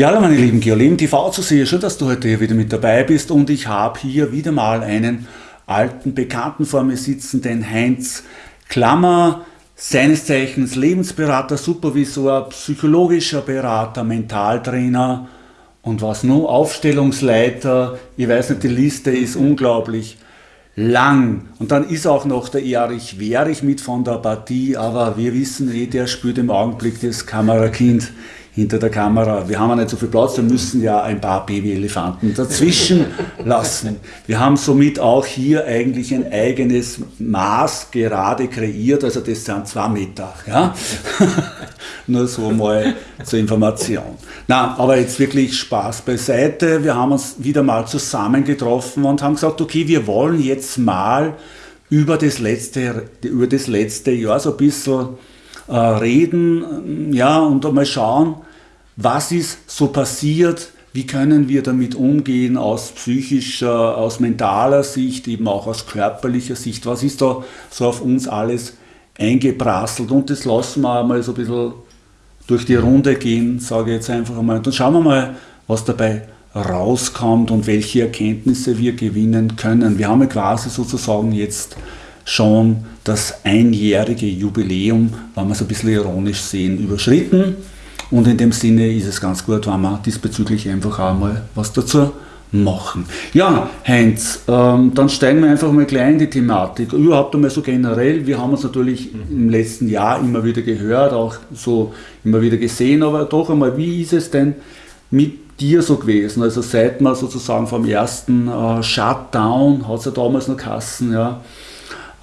Ja, hallo meine lieben Geoleben TV zu sehen. Schön, dass du heute hier wieder mit dabei bist und ich habe hier wieder mal einen alten Bekannten vor mir sitzen, den Heinz Klammer, seines Zeichens Lebensberater, Supervisor, psychologischer Berater, Mentaltrainer und was nur, Aufstellungsleiter. Ich weiß nicht, die Liste ist unglaublich lang. Und dann ist auch noch der Erich Wehrich mit von der Partie, aber wir wissen eh, der spielt im Augenblick das Kamerakind hinter der Kamera. Wir haben ja nicht so viel Platz, wir müssen ja ein paar Babyelefanten dazwischen lassen. Wir haben somit auch hier eigentlich ein eigenes Maß gerade kreiert, also das sind zwei Meter. Ja? Nur so mal zur Information. Na, aber jetzt wirklich Spaß beiseite. Wir haben uns wieder mal zusammengetroffen und haben gesagt, okay, wir wollen jetzt mal über das letzte, über das letzte Jahr so ein bisschen äh, reden ja, und mal schauen, was ist so passiert, wie können wir damit umgehen aus psychischer, aus mentaler Sicht, eben auch aus körperlicher Sicht, was ist da so auf uns alles eingeprasselt und das lassen wir einmal so ein bisschen durch die Runde gehen, sage ich jetzt einfach einmal. Und dann schauen wir mal, was dabei rauskommt und welche Erkenntnisse wir gewinnen können. Wir haben ja quasi sozusagen jetzt schon das einjährige Jubiläum, wenn wir es ein bisschen ironisch sehen, überschritten. Und in dem Sinne ist es ganz gut, wenn wir diesbezüglich einfach auch mal was dazu machen. Ja, Heinz, ähm, dann steigen wir einfach mal gleich in die Thematik. Überhaupt einmal so generell, wir haben uns natürlich im letzten Jahr immer wieder gehört, auch so immer wieder gesehen, aber doch einmal, wie ist es denn mit dir so gewesen? Also seit man sozusagen vom ersten äh, Shutdown, hat es ja damals noch Kassen, ja,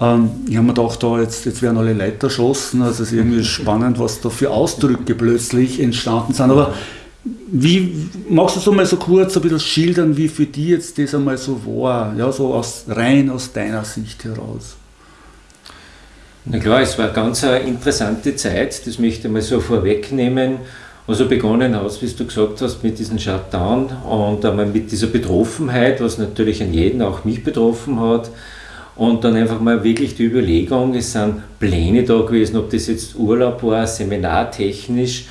ähm, ich habe mir gedacht, da jetzt, jetzt werden alle Leute erschossen. Also es ist irgendwie spannend, was da für Ausdrücke plötzlich entstanden sind. Aber wie magst du so mal so kurz ein bisschen schildern, wie für dich jetzt das einmal so war? Ja, so aus, rein aus deiner Sicht heraus. Na klar, es war eine ganz interessante Zeit, das möchte ich mal so vorwegnehmen. Also begonnen hast, wie du gesagt hast, mit diesem Shutdown und einmal mit dieser Betroffenheit, was natürlich an jeden, auch mich betroffen hat. Und dann einfach mal wirklich die Überlegung, es sind Pläne da gewesen, ob das jetzt Urlaub war, seminartechnisch.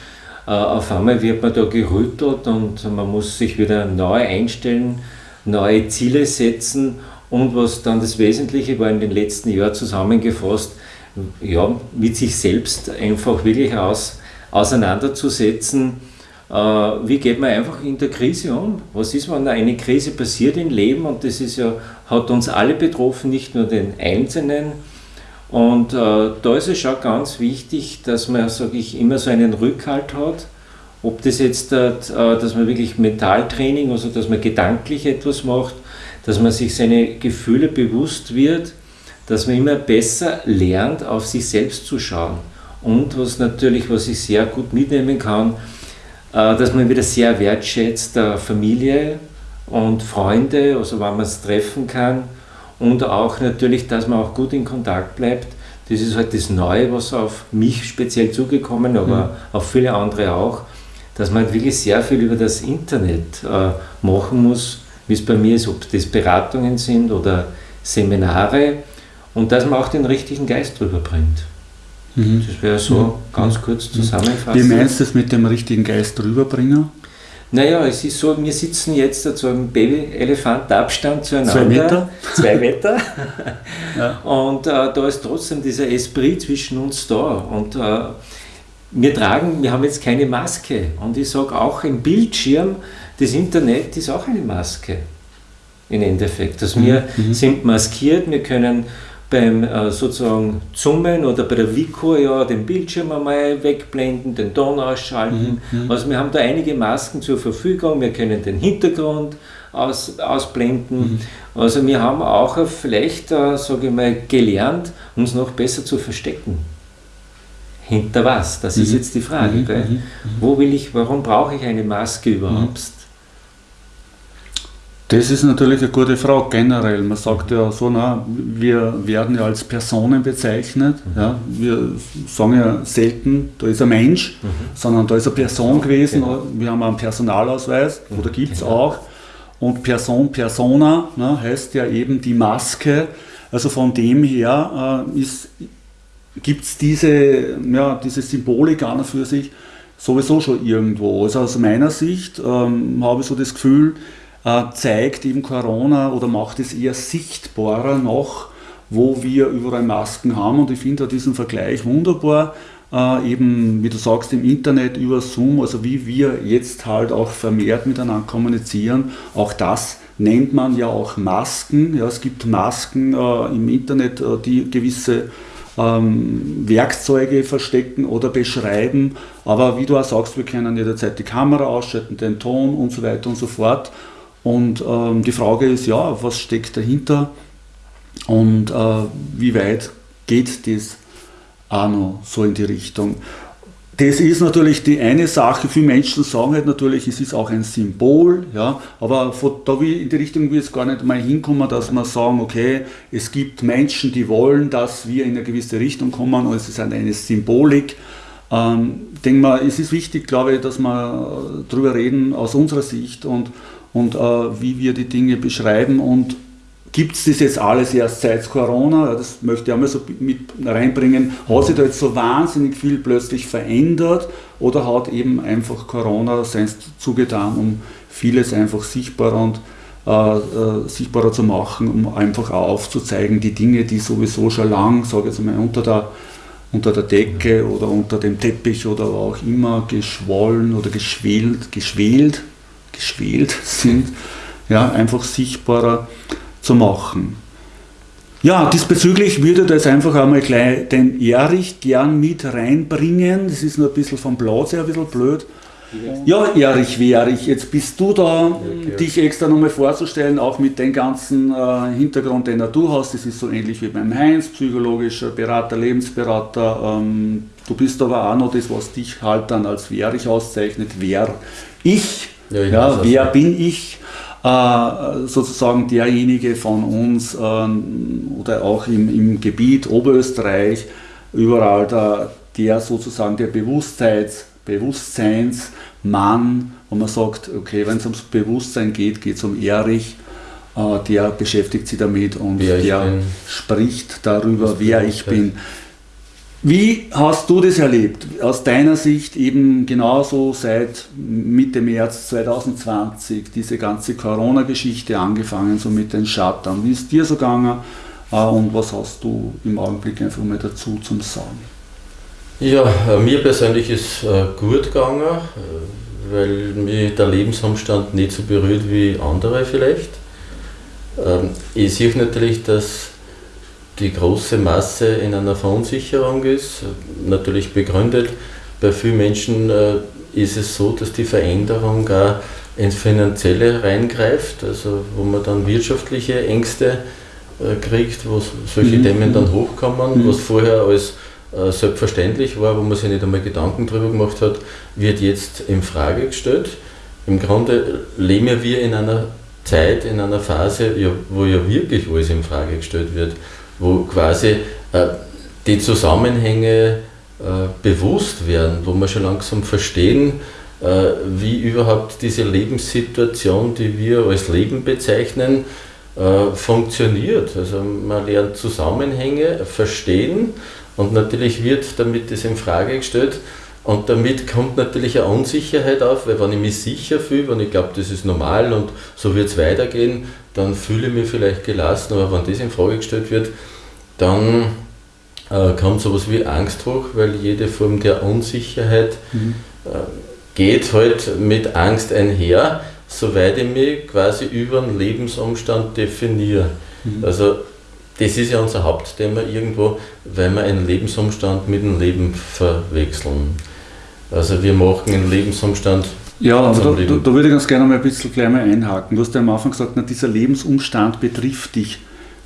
Äh, auf einmal wird man da gerüttelt und man muss sich wieder neu einstellen, neue Ziele setzen. Und was dann das Wesentliche war in den letzten Jahren zusammengefasst, ja, mit sich selbst einfach wirklich aus, auseinanderzusetzen wie geht man einfach in der Krise um? Was ist, wenn eine Krise passiert im Leben und das ist ja, hat uns alle betroffen, nicht nur den Einzelnen. Und äh, da ist es schon ganz wichtig, dass man, sage ich, immer so einen Rückhalt hat. Ob das jetzt, äh, dass man wirklich Mentaltraining, also dass man gedanklich etwas macht, dass man sich seine Gefühle bewusst wird, dass man immer besser lernt, auf sich selbst zu schauen. Und was natürlich, was ich sehr gut mitnehmen kann, äh, dass man wieder sehr wertschätzt Familie und Freunde, also wenn man es treffen kann und auch natürlich, dass man auch gut in Kontakt bleibt. Das ist halt das Neue, was auf mich speziell zugekommen, aber mhm. auf viele andere auch, dass man halt wirklich sehr viel über das Internet äh, machen muss, wie es bei mir ist, ob das Beratungen sind oder Seminare und dass man auch den richtigen Geist drüber bringt. Mhm. Das wäre so mhm. ganz kurz zusammenfassend. Wie meinst du das mit dem richtigen Geist rüberbringen? Naja, es ist so, wir sitzen jetzt zu einem Baby-Elefant-Abstand zueinander. Zwei Meter. Zwei Meter. ja. Und äh, da ist trotzdem dieser Esprit zwischen uns da. Und äh, wir tragen, wir haben jetzt keine Maske. Und ich sage auch, ein Bildschirm, das Internet ist auch eine Maske. Im Endeffekt. Also wir mhm. sind maskiert, wir können beim äh, sozusagen Zoomen oder bei der Vico ja den Bildschirm einmal wegblenden, den Ton ausschalten. Mhm, mhm. Also wir haben da einige Masken zur Verfügung, wir können den Hintergrund aus, ausblenden. Mhm. Also wir haben auch vielleicht, äh, sage ich mal, gelernt, uns noch besser zu verstecken. Hinter was? Das ist mhm. jetzt die Frage. Mhm, mhm, Wo will ich, warum brauche ich eine Maske überhaupt? Das ist natürlich eine gute Frage generell. Man sagt ja so, na, wir werden ja als Personen bezeichnet. Mhm. Ja. Wir sagen ja selten, da ist ein Mensch, mhm. sondern da ist eine Person gewesen. Genau. Wir haben einen Personalausweis, mhm. oder gibt es genau. auch. Und Person, Persona ne, heißt ja eben die Maske. Also von dem her äh, gibt es diese, ja, diese Symbolik an und für sich sowieso schon irgendwo. Also aus meiner Sicht ähm, habe ich so das Gefühl, zeigt eben Corona oder macht es eher sichtbarer noch, wo wir überall Masken haben. Und ich finde diesen Vergleich wunderbar. Äh, eben, wie du sagst, im Internet über Zoom, also wie wir jetzt halt auch vermehrt miteinander kommunizieren, auch das nennt man ja auch Masken. Ja, es gibt Masken äh, im Internet, äh, die gewisse ähm, Werkzeuge verstecken oder beschreiben. Aber wie du auch sagst, wir können jederzeit die Kamera ausschalten, den Ton und so weiter und so fort. Und ähm, die Frage ist ja, was steckt dahinter und äh, wie weit geht das auch noch so in die Richtung. Das ist natürlich die eine Sache. Viele Menschen sagen halt natürlich, es ist auch ein Symbol, ja, aber von da wie in die Richtung will es gar nicht mal hinkommen, dass wir sagen, okay, es gibt Menschen, die wollen, dass wir in eine gewisse Richtung kommen und es ist eine Symbolik. Ähm, denke mal, es ist wichtig, glaube ich, dass wir darüber reden aus unserer Sicht und, und äh, wie wir die Dinge beschreiben und gibt es das jetzt alles erst seit Corona, das möchte ich einmal so mit reinbringen, hat sich da jetzt so wahnsinnig viel plötzlich verändert oder hat eben einfach Corona sein zugetan, um vieles einfach sichtbarer und äh, äh, sichtbarer zu machen, um einfach auch aufzuzeigen, die Dinge, die sowieso schon lang, sage ich jetzt mal, unter der, unter der Decke oder unter dem Teppich oder auch immer geschwollen oder geschwelt, geschwelt, geschwelt sind, ja, einfach sichtbarer zu machen. Ja, diesbezüglich würde das einfach einmal gleich den Erich gern mit reinbringen. Das ist nur ein bisschen vom Platz her ein bisschen blöd. Ja, Erich, wie Erich, jetzt bist du da, ja, dich extra nochmal vorzustellen, auch mit dem ganzen äh, Hintergrund, den du hast. Das ist so ähnlich wie beim Heinz, psychologischer Berater, Lebensberater. Ähm, du bist aber auch noch das, was dich halt dann als Erich auszeichnet. Wer ich, ja, ja wer bin ich? Äh, sozusagen derjenige von uns ähm, oder auch im, im Gebiet Oberösterreich, überall der, der sozusagen der Bewusstseins, Bewusstseinsmann, wo man sagt, okay, wenn es ums Bewusstsein geht, geht es um Erich, äh, der beschäftigt sich damit und wer der spricht darüber, wer ich bin. Wie hast du das erlebt? Aus deiner Sicht eben genauso seit Mitte März 2020, diese ganze Corona-Geschichte angefangen, so mit den Shutdown. Wie ist dir so gegangen äh, und was hast du im Augenblick einfach mal dazu zum Sagen? Ja, äh, mir persönlich ist äh, gut gegangen, weil mich der Lebensumstand nicht so berührt wie andere vielleicht. Ähm, ich sehe natürlich, dass die große Masse in einer Verunsicherung ist. Natürlich begründet, bei vielen Menschen äh, ist es so, dass die Veränderung auch ins Finanzielle reingreift, also wo man dann wirtschaftliche Ängste äh, kriegt, wo solche mhm. Themen dann hochkommen, mhm. was vorher als äh, selbstverständlich war, wo man sich nicht einmal Gedanken darüber gemacht hat, wird jetzt in Frage gestellt. Im Grunde leben wir in einer Zeit, in einer Phase, wo ja wirklich alles in Frage gestellt wird wo quasi äh, die Zusammenhänge äh, bewusst werden, wo wir schon langsam verstehen, äh, wie überhaupt diese Lebenssituation, die wir als Leben bezeichnen, funktioniert. Also man lernt Zusammenhänge verstehen und natürlich wird damit das in Frage gestellt. Und damit kommt natürlich eine Unsicherheit auf, weil wenn ich mich sicher fühle, wenn ich glaube, das ist normal und so wird es weitergehen, dann fühle ich mich vielleicht gelassen, aber wenn das in Frage gestellt wird, dann äh, kommt sowas wie Angst hoch, weil jede Form der Unsicherheit mhm. äh, geht halt mit Angst einher, soweit ich mich quasi über einen Lebensumstand definiere. Mhm. Also das ist ja unser Hauptthema irgendwo, weil wir einen Lebensumstand mit einem Leben verwechseln. Also wir machen einen Lebensumstand ja, aber da, da, da, würde ich ganz gerne mal ein bisschen gleich mal einhaken. Du hast ja am Anfang gesagt, na, dieser Lebensumstand betrifft dich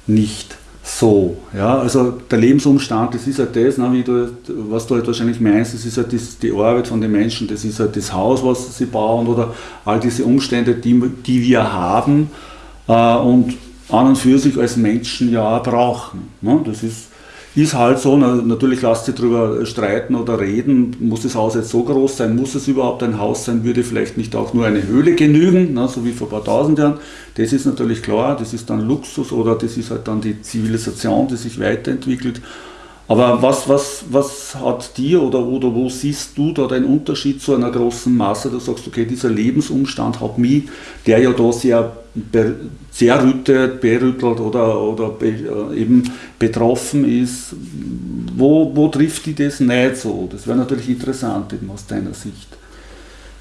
nicht so. Ja? Also der Lebensumstand, das ist halt das, ne, wie du, was du halt wahrscheinlich meinst, das ist halt das, die Arbeit von den Menschen, das ist halt das Haus, was sie bauen oder all diese Umstände, die, die wir haben äh, und an und für sich als Menschen ja brauchen. Ne? Das ist ist halt so, natürlich lasst sich darüber streiten oder reden, muss das Haus jetzt so groß sein, muss es überhaupt ein Haus sein, würde vielleicht nicht auch nur eine Höhle genügen, ne, so wie vor ein paar tausend Jahren. Das ist natürlich klar, das ist dann Luxus oder das ist halt dann die Zivilisation, die sich weiterentwickelt. Aber was, was, was hat dir oder, oder wo siehst du da den Unterschied zu einer großen Masse? Du sagst, okay, dieser Lebensumstand hat mich, der ja da sehr, sehr rüttet, berüttelt oder, oder be, äh, eben betroffen ist, wo, wo trifft die das nicht so? Das wäre natürlich interessant eben aus deiner Sicht.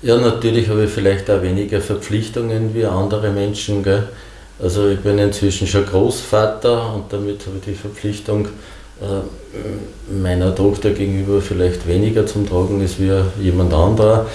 Ja, natürlich habe ich vielleicht auch weniger Verpflichtungen wie andere Menschen. Gell? Also ich bin inzwischen schon Großvater und damit habe ich die Verpflichtung, äh, meiner Tochter gegenüber vielleicht weniger zum Tragen ist wie jemand anderer.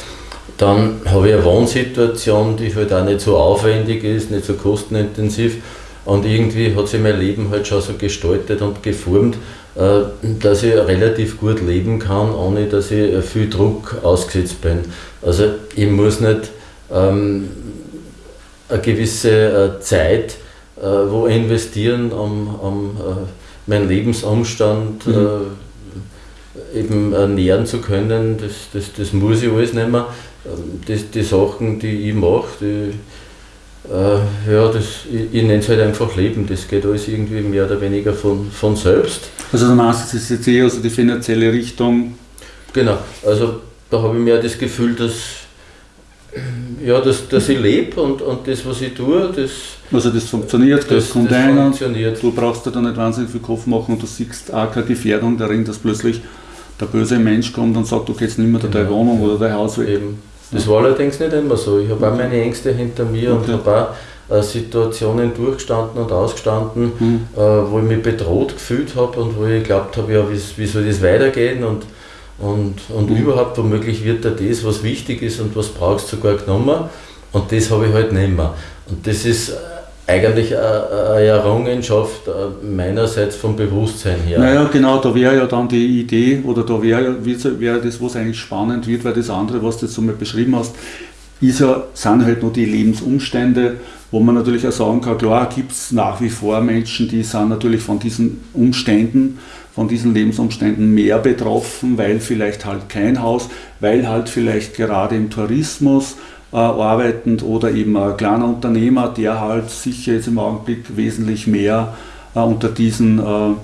Dann habe ich eine Wohnsituation, die halt auch nicht so aufwendig ist, nicht so kostenintensiv. Und irgendwie hat sich mein Leben halt schon so gestaltet und geformt, äh, dass ich relativ gut leben kann, ohne dass ich viel Druck ausgesetzt bin. Also ich muss nicht ähm, eine gewisse äh, Zeit äh, wo investieren, um, um äh, meinen Lebensumstand mhm. äh, eben ernähren zu können, das, das, das muss ich alles nicht mehr. Ähm, das, die Sachen, die ich mache, die, äh, ja, das, ich, ich nenne es halt einfach Leben, das geht alles irgendwie mehr oder weniger von, von selbst. Also du meinst, das ist jetzt eher also die finanzielle Richtung? Genau, also da habe ich mehr das Gefühl, dass, ja, dass, dass ich lebe und, und das, was ich tue, das also das funktioniert, das, das kommt das ein. Funktioniert. Du brauchst dir da nicht wahnsinnig viel Kopf machen und du siehst auch keine Gefährdung darin, dass plötzlich der böse Mensch kommt und sagt, du gehst nicht mehr genau. deine Wohnung oder dein Haus weg. Eben. Das war allerdings nicht immer so. Ich habe auch meine Ängste hinter mir okay. und habe auch äh, Situationen durchgestanden und ausgestanden, mhm. wo ich mich bedroht gefühlt habe und wo ich geglaubt habe, ja, wie, wie soll das weitergehen und, und, und mhm. überhaupt womöglich wird da das, was wichtig ist und was brauchst, sogar genommen. Und das habe ich halt nicht mehr. Und das ist eigentlich eine Errungenschaft äh, meinerseits vom Bewusstsein her. Naja, genau, da wäre ja dann die Idee, oder da wäre wär das, was eigentlich spannend wird, weil das andere, was du jetzt so mal beschrieben hast, ist ja, sind halt nur die Lebensumstände, wo man natürlich auch sagen kann, klar gibt es nach wie vor Menschen, die sind natürlich von diesen Umständen, von diesen Lebensumständen mehr betroffen, weil vielleicht halt kein Haus, weil halt vielleicht gerade im Tourismus äh, arbeitend oder eben ein kleiner Unternehmer, der halt sicher jetzt im Augenblick wesentlich mehr äh, unter diesen äh,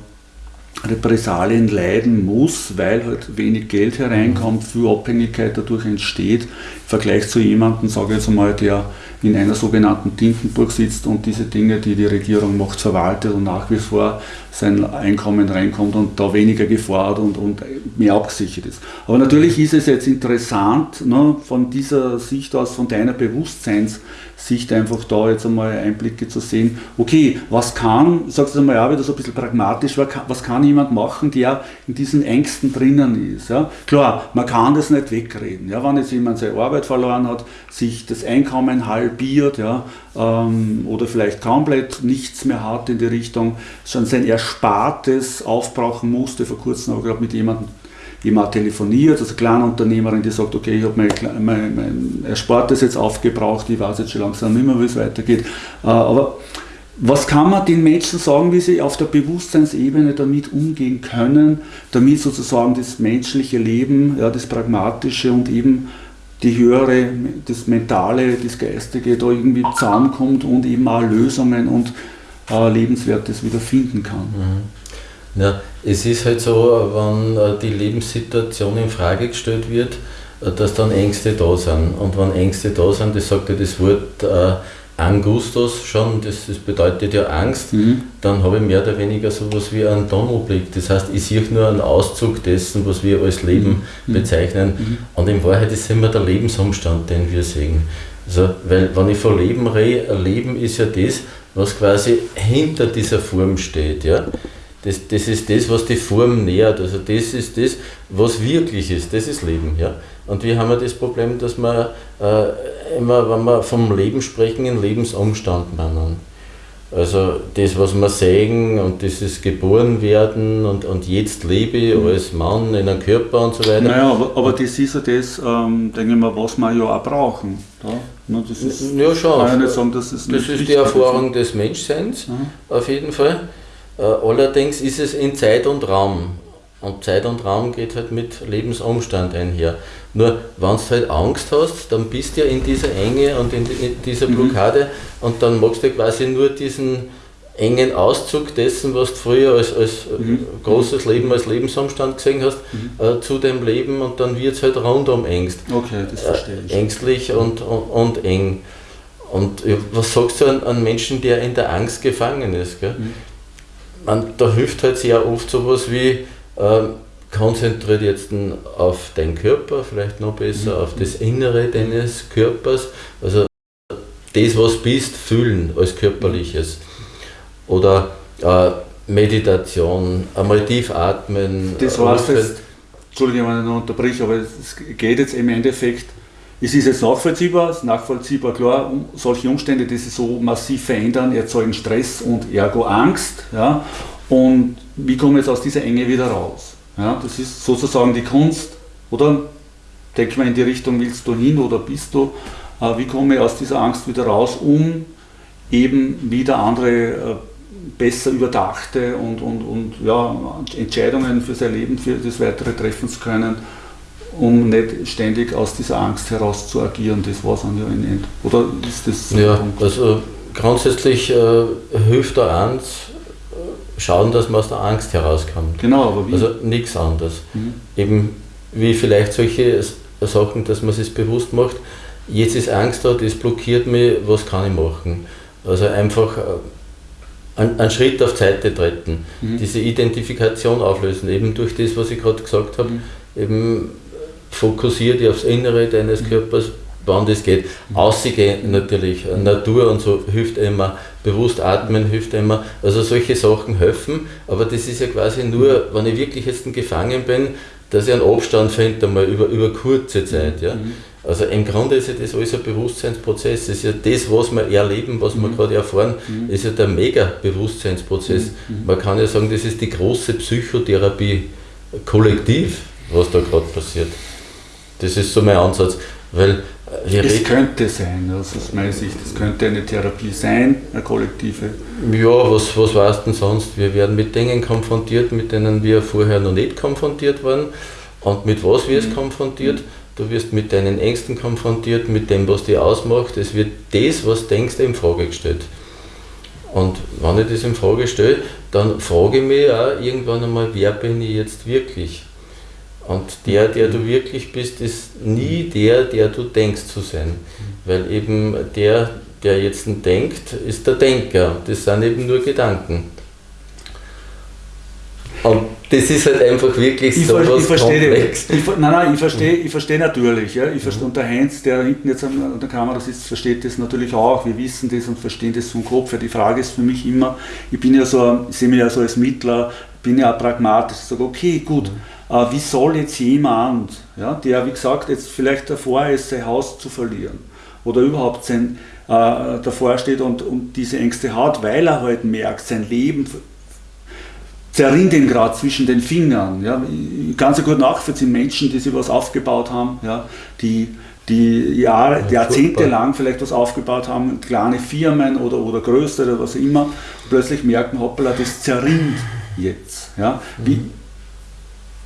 Repressalien leiden muss, weil halt wenig Geld hereinkommt, viel Abhängigkeit dadurch entsteht, Vergleich zu jemandem, sage ich jetzt einmal, der in einer sogenannten Tintenburg sitzt und diese Dinge, die die Regierung macht, verwaltet und nach wie vor sein Einkommen reinkommt und da weniger Gefahr hat und, und mehr abgesichert ist. Aber natürlich ist es jetzt interessant, ne, von dieser Sicht aus, von deiner Bewusstseinssicht einfach da jetzt einmal Einblicke zu sehen, okay, was kann, sagst du einmal ja wieder so ein bisschen pragmatisch, was kann jemand machen, der in diesen Ängsten drinnen ist. Ja? Klar, man kann das nicht wegreden. Ja? Wenn jetzt jemand seine Arbeit verloren hat, sich das Einkommen halbiert ja, ähm, oder vielleicht komplett nichts mehr hat in die Richtung, schon sein Erspartes aufbrauchen musste. Vor kurzem habe ich gerade mit jemandem jemand telefoniert, also Kleinunternehmerin, die sagt, okay, ich habe mein, mein, mein Erspartes jetzt aufgebraucht, ich weiß jetzt schon langsam nicht mehr, wie es weitergeht. Äh, aber was kann man den Menschen sagen, wie sie auf der Bewusstseinsebene damit umgehen können, damit sozusagen das menschliche Leben, ja, das Pragmatische und eben die höhere, das Mentale, das Geistige da irgendwie zusammenkommt und eben auch Lösungen und äh, Lebenswertes wieder finden kann. Mhm. Ja, es ist halt so, wenn äh, die Lebenssituation in Frage gestellt wird, äh, dass dann Ängste da sind. Und wenn Ängste da sind, das sagt ja das Wort äh, Angustus schon, das, das bedeutet ja Angst, mhm. dann habe ich mehr oder weniger so etwas wie einen Tunnelblick. Das heißt, ich sehe nur einen Auszug dessen, was wir als Leben mhm. bezeichnen. Mhm. Und in Wahrheit ist immer der Lebensumstand, den wir sehen. Also, weil wenn ich von Leben rede, Leben ist ja das, was quasi hinter dieser Form steht. Ja? Das, das ist das, was die Form nährt. Also das ist das, was wirklich ist. Das ist Leben. Ja? Und wir haben ja das Problem, dass wir äh, immer, wenn wir vom Leben sprechen, einen Lebensumstand meinen. Also das, was wir sehen und dieses Geborenwerden und, und jetzt lebe ich mhm. als Mann in einem Körper und so weiter. Naja, aber, aber das ist ja das, ähm, denke ich mal, was wir ja auch brauchen. Ja, ne, das ist, ja schon. Kann ich nicht sagen, dass es das ist die Erfahrung des Menschseins, mhm. auf jeden Fall. Äh, allerdings ist es in Zeit und Raum. Und Zeit und Raum geht halt mit Lebensumstand einher. Nur wenn du halt Angst hast, dann bist du ja in dieser Enge und in dieser mhm. Blockade mhm. und dann magst du quasi nur diesen engen Auszug dessen, was du früher als, als mhm. großes Leben, als Lebensumstand gesehen hast, mhm. äh, zu dem Leben und dann wird es halt rundum engst. Okay, das verstehe ich. Äh, ängstlich und, und, und, eng. Und was sagst du an einen Menschen, der in der Angst gefangen ist? Gell? Mhm. Man, da hilft halt sehr oft sowas wie, äh, konzentriert jetzt auf deinen Körper, vielleicht noch besser, mhm. auf das Innere deines Körpers. Also das, was bist, fühlen als körperliches. Oder äh, Meditation, einmal tief atmen. Das heißt jetzt, Entschuldigung, wenn ich noch unterbreche, aber es geht jetzt im Endeffekt, es ist jetzt nachvollziehbar, es ist nachvollziehbar, klar, solche Umstände, die sich so massiv verändern, erzeugen Stress und ergo Angst. Ja? Und wie komme ich jetzt aus dieser Enge wieder raus? Ja, das ist sozusagen die Kunst, oder? Denk mal in die Richtung, willst du hin oder bist du? Äh, wie komme ich aus dieser Angst wieder raus, um eben wieder andere äh, besser überdachte und, und, und ja, Entscheidungen für sein Leben, für das Weitere treffen zu können, um nicht ständig aus dieser Angst heraus zu agieren. Das war es an ja in End. Oder ist das Ja, also grundsätzlich äh, hilft da eins, schauen, dass man aus der Angst herauskommt. Genau, aber wie? Also nichts anderes. Mhm. Eben wie vielleicht solche Sachen, dass man sich bewusst macht, jetzt ist Angst da, das blockiert mich, was kann ich machen? Also einfach äh, einen, Schritt auf Seite treten, mhm. diese Identifikation auflösen, eben durch das, was ich gerade gesagt habe, mhm. eben fokussiert dich aufs Innere deines mhm. Körpers, wann das geht. Aussehen natürlich, Natur und so hilft immer, bewusst atmen hilft immer. Also solche Sachen helfen, aber das ist ja quasi nur, wenn ich wirklich jetzt gefangen bin, dass ich einen Abstand finde, einmal über, über kurze Zeit. Ja? Mhm. Also im Grunde ist ja das alles ein Bewusstseinsprozess. Das ist ja das, was wir erleben, was wir mhm. gerade erfahren, mhm. ist ja der Mega-Bewusstseinsprozess. Mhm. Man kann ja sagen, das ist die große Psychotherapie kollektiv, was da gerade passiert. Das ist so mein Ansatz. Weil wir es könnte sein, also aus meiner Sicht, es könnte eine Therapie sein, eine kollektive. Ja, was, was weißt denn sonst? Wir werden mit Dingen konfrontiert, mit denen wir vorher noch nicht konfrontiert waren. Und mit was wirst du mhm. konfrontiert? Du wirst mit deinen Ängsten konfrontiert, mit dem, was dich ausmacht. Es wird das, was du denkst, in Frage gestellt. Und wenn ich das in Frage stelle, dann frage ich mich auch irgendwann einmal, wer bin ich jetzt wirklich? Und der, der du wirklich bist, ist nie der, der du denkst zu sein. Weil eben der, der jetzt denkt, ist der Denker. Das sind eben nur Gedanken. Und das ist halt einfach wirklich ich so ver was komplex. Ich, nein, nein, ich verstehe, ich verstehe natürlich. Ja. Ich verstehe, und der Heinz, der hinten jetzt an der Kamera sitzt, versteht das natürlich auch. Wir wissen das und verstehen das vom Kopf. Ja, die Frage ist für mich immer, ich bin ja so, ich sehe mich ja so als Mittler, bin ja auch pragmatisch. Ich sage, okay, gut. Mhm wie soll jetzt jemand, ja, der wie gesagt jetzt vielleicht davor ist, sein Haus zu verlieren oder überhaupt sein, äh, davor steht und, und diese Ängste hat, weil er halt merkt, sein Leben zerrinnt ihn gerade zwischen den Fingern. Ja. Ich kann so gut nachvollziehen, Menschen, die sich was aufgebaut haben, ja, die, die Jahre, ja, Jahrzehnte lang vielleicht was aufgebaut haben, kleine Firmen oder, oder größere, was immer, plötzlich merken, hoppala, das zerrinnt jetzt. Ja. Wie, mhm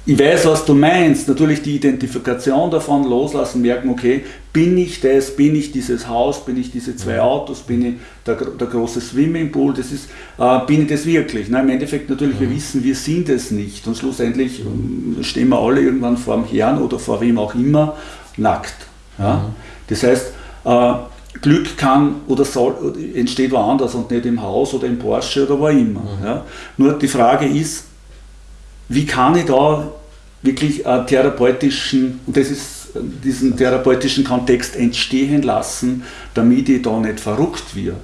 ich weiß, was du meinst. Natürlich die Identifikation davon loslassen, merken, okay, bin ich das, bin ich dieses Haus, bin ich diese zwei Autos, bin ich der, der große Swimmingpool, das ist, äh, bin ich das wirklich? Na, Im Endeffekt natürlich, wir wissen, wir sind es nicht. Und schlussendlich äh, stehen wir alle irgendwann vor dem Herrn oder vor wem auch immer nackt. Ja? Das heißt, äh, Glück kann oder soll, entsteht woanders und nicht im Haus oder im Porsche oder wo immer. Ja? Nur die Frage ist, wie kann ich da wirklich äh, therapeutischen, und das ist äh, diesen therapeutischen Kontext entstehen lassen, damit ich da nicht verrückt werde.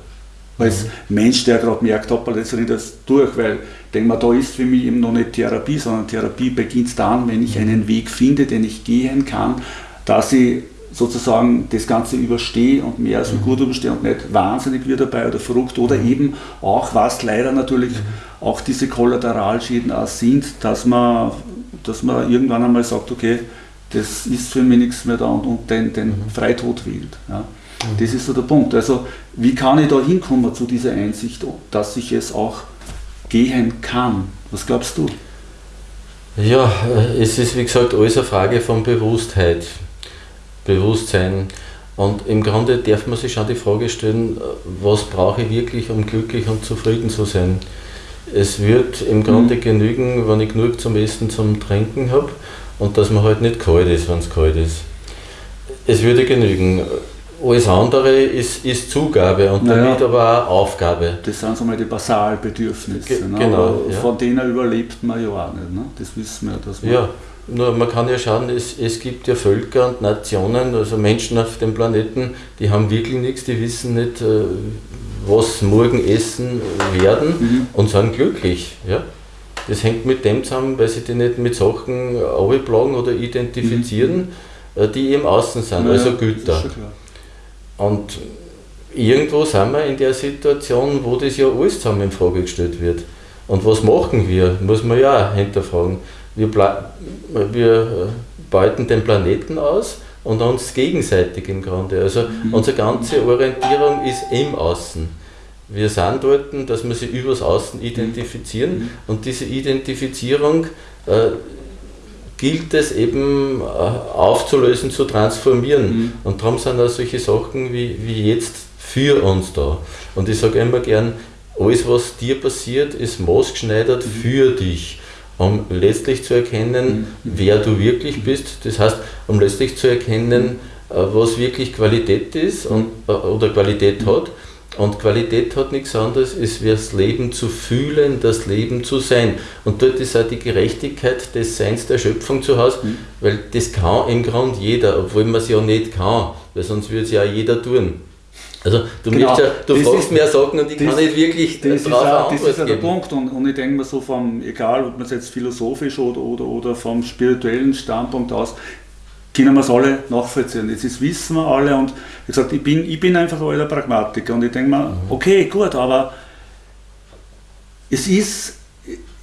Als mhm. Mensch, der gerade merkt, hoppala, das rennt das durch, weil ich denke mal, da ist für mich eben noch nicht Therapie, sondern Therapie beginnt dann, wenn ich mhm. einen Weg finde, den ich gehen kann, dass ich sozusagen das Ganze überstehe und mehr als mhm. gut überstehe und nicht wahnsinnig wird dabei oder verrückt oder mhm. eben auch, was leider natürlich mhm. auch diese Kollateralschäden auch sind, dass man, dass man irgendwann einmal sagt, okay, das ist für mich nichts mehr da und, und den, den mhm. Freitod wählt. Ja. Das ist so der Punkt. Also wie kann ich da hinkommen zu dieser Einsicht, dass ich es auch gehen kann? Was glaubst du? Ja, äh, es ist wie gesagt alles eine Frage von Bewusstheit. Bewusstsein. Und im Grunde darf man sich schon die Frage stellen, was brauche ich wirklich, um glücklich und zufrieden zu sein? Es wird im Grunde mhm. genügen, wenn ich genug zum Essen, zum Trinken habe und dass man halt nicht kalt ist, wenn es kalt ist. Es würde genügen. Alles andere ist, ist Zugabe und naja, damit aber auch Aufgabe. Das sind so mal die Basalbedürfnisse. Ge ne? Genau. Ja. Von denen überlebt man ja auch nicht. Ne? Das wissen wir. Dass man ja, nur man kann ja schauen, es, es gibt ja Völker und Nationen, also Menschen auf dem Planeten, die haben wirklich nichts, die wissen nicht, äh, was morgen essen werden mhm. und sind glücklich. Ja? Das hängt mit dem zusammen, weil sie die nicht mit Sachen abplagen oder identifizieren, mhm. Äh, die im Außen sind, naja, also Güter. Und irgendwo sind wir in der Situation, wo das ja alles zusammen in Frage gestellt wird. Und was machen wir? Muss man ja auch hinterfragen. Wir, wir äh, beuten den Planeten aus und uns gegenseitig im Grunde. Also mhm. unsere ganze Orientierung ist im Außen. Wir sind dort, dass wir sie übers Außen identifizieren mhm. und diese Identifizierung äh, gilt es eben äh, aufzulösen, zu transformieren. Mhm. Und darum sind auch solche Sachen wie, wie jetzt für uns da. Und ich sage immer gern, alles was dir passiert, ist maßgeschneidert mhm. für dich um letztlich zu erkennen, mhm. wer du wirklich bist. Das heißt, um letztlich zu erkennen, äh, was wirklich Qualität ist und, äh, oder Qualität hat. Und Qualität hat nichts anderes, ist das Leben zu fühlen, das Leben zu sein. Und dort ist auch die Gerechtigkeit des Seins der Schöpfung zu Hause, mhm. weil das kann im Grunde jeder, obwohl man es ja nicht kann, weil sonst würde es ja auch jeder tun. Also du, genau. ja, du fragst ist, mehr Sachen und ich das, kann nicht wirklich das drauf ist auch, Das ist ja der Punkt und, und ich denke mir so vom, egal ob man es jetzt philosophisch oder, oder, oder vom spirituellen Standpunkt aus, können wir es alle nachvollziehen. Das ist, wissen wir alle und wie gesagt, ich bin, ich bin einfach alter Pragmatiker und ich denke mir, mhm. okay, gut, aber es ist,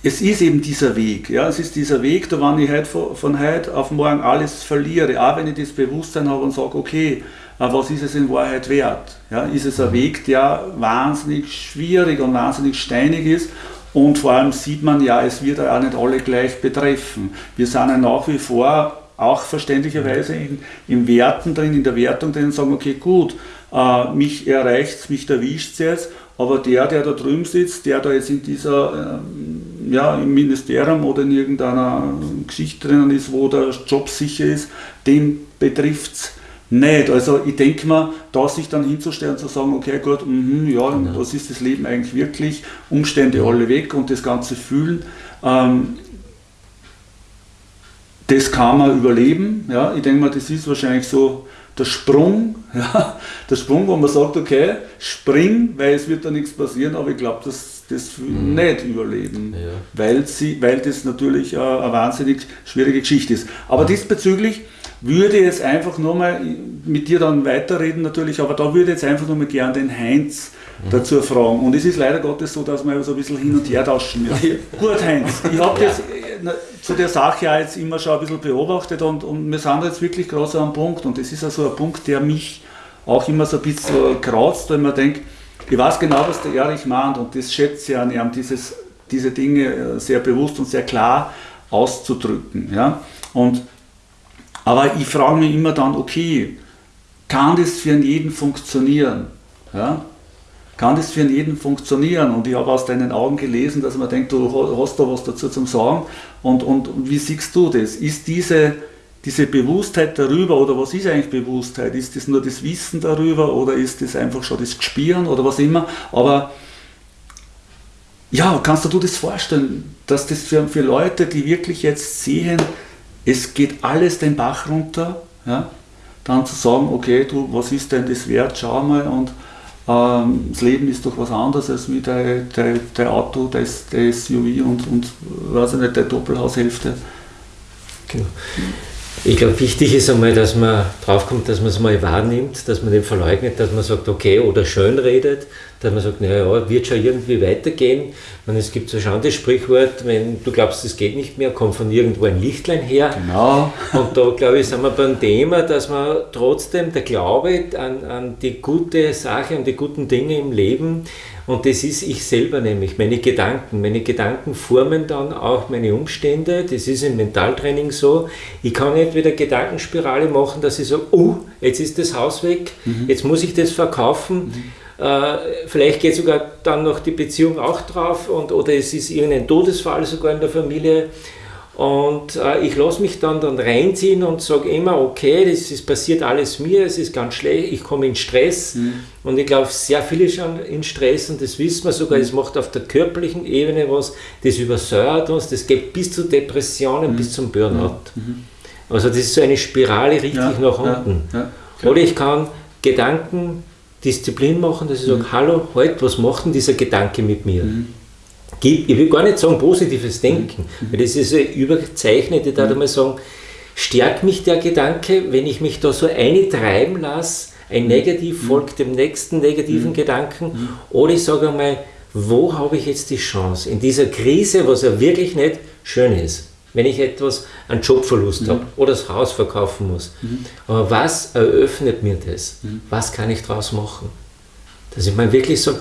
es ist eben dieser Weg. Ja? Es ist dieser Weg, da wenn ich heute von, von heute auf morgen alles verliere, auch wenn ich das Bewusstsein habe und sage, okay, was ist es in Wahrheit wert? Ja, ist es ein. Weg, der wahnsinnig schwierig und wahnsinnig steinig ist und vor allem sieht man ja, es wird auch nicht alle gleich betreffen. Wir sind ja nach wie vor auch verständlicherweise in, in Werten drin, in der Wertung drin sagen, okay, gut, äh, mich erreicht es, mich erwischt es jetzt, aber der, der da drüben sitzt, der da jetzt in dieser, äh, ja, im Ministerium oder in irgendeiner Geschichte drinnen ist, wo der Job sicher ist, den betrifft es nicht. Also ich denke mal, da sich dann hinzustellen und zu sagen, okay, gut, mh, ja, genau. was ist das Leben eigentlich wirklich, Umstände alle weg und das Ganze fühlen, ähm, das kann man überleben. Ja. Ich denke mal, das ist wahrscheinlich so der Sprung, ja, der Sprung, wo man sagt, okay, spring, weil es wird da nichts passieren, aber ich glaube, dass das mhm. nicht überleben, ja. weil, sie, weil das natürlich eine, eine wahnsinnig schwierige Geschichte ist. Aber ja. diesbezüglich würde jetzt einfach nur mal mit dir dann weiterreden natürlich, aber da würde jetzt einfach nur mal gern den Heinz mhm. dazu fragen. Und es ist leider Gottes so, dass wir so ein bisschen hin und her tauschen müssen. Gut, Heinz, ich habe ja. das zu der Sache ja jetzt immer schon ein bisschen beobachtet und, und wir sind jetzt wirklich gerade so am Punkt und das ist also ein Punkt, der mich auch immer so ein bisschen kratzt, weil man denkt, ich weiß genau, was der Erich meint und das schätze ich an ihm, dieses, diese Dinge sehr bewusst und sehr klar auszudrücken. Ja? Und aber ich frage mich immer dann, okay, kann das für jeden funktionieren? Ja? Kann das für jeden funktionieren? Und ich habe aus deinen Augen gelesen, dass man denkt, du hast da was dazu zum Sagen. Und, und wie siehst du das? Ist diese, diese Bewusstheit darüber, oder was ist eigentlich Bewusstheit? Ist das nur das Wissen darüber oder ist das einfach schon das Gespüren oder was immer? Aber ja, kannst du dir das vorstellen, dass das für, für Leute, die wirklich jetzt sehen, es geht alles den Bach runter, ja, dann zu sagen, okay, du, was ist denn das wert, schau mal und ähm, das Leben ist doch was anderes als wie dein, dein, dein Auto, der SUV und, und weiß ich nicht, der Doppelhaushälfte. Genau. Ich glaube, wichtig ist einmal, dass man draufkommt, dass man es mal wahrnimmt, dass man den verleugnet, dass man sagt, okay, oder schön redet, dass man sagt, naja, wird schon irgendwie weitergehen. Meine, es gibt so schon das Sprichwort, wenn du glaubst, es geht nicht mehr, kommt von irgendwo ein Lichtlein her. Genau. Und da, glaube ich, sind wir beim Thema, dass man trotzdem der Glaube an, an die gute Sache und die guten Dinge im Leben Und das ist ich selber nämlich, meine Gedanken. Meine Gedanken formen dann auch meine Umstände. Das ist im Mentaltraining so. Ich kann nicht wieder Gedankenspirale machen, dass ich sage, oh, jetzt ist das Haus weg, mhm. jetzt muss ich das verkaufen. Mhm. Äh, vielleicht geht sogar dann noch die Beziehung auch drauf und, oder es ist irgendein Todesfall sogar in der Familie. Und äh, ich lasse mich dann, dann reinziehen und sage immer, okay, das ist, passiert alles mir, es ist ganz schlecht, ich komme in Stress. Mhm. Und ich glaube, sehr viele schon in Stress und das wissen wir sogar, es macht auf der körperlichen Ebene was, das übersäuert uns, das geht bis zu Depressionen, mhm. bis zum Burnout. Mhm. Also das ist so eine Spirale richtig ja, nach unten. Ja, ja, Oder ich kann Gedanken Disziplin machen, dass ich sage, mhm. hallo, halt, was macht denn dieser Gedanke mit mir? Mhm ich will gar nicht sagen positives Denken, mhm. weil das ist ein überzeichnet, ich würde mhm. mal sagen, stärkt mich der Gedanke, wenn ich mich da so eintreiben lasse, ein mhm. Negativ folgt dem nächsten negativen Gedanken, oder ich sage einmal, wo habe ich jetzt die Chance in dieser Krise, was ja wirklich nicht schön ist, wenn ich etwas, einen Jobverlust mhm. habe oder das Haus verkaufen muss. Mhm. Aber was eröffnet mir das? Mhm. Was kann ich daraus machen? Dass ich mal wirklich sage,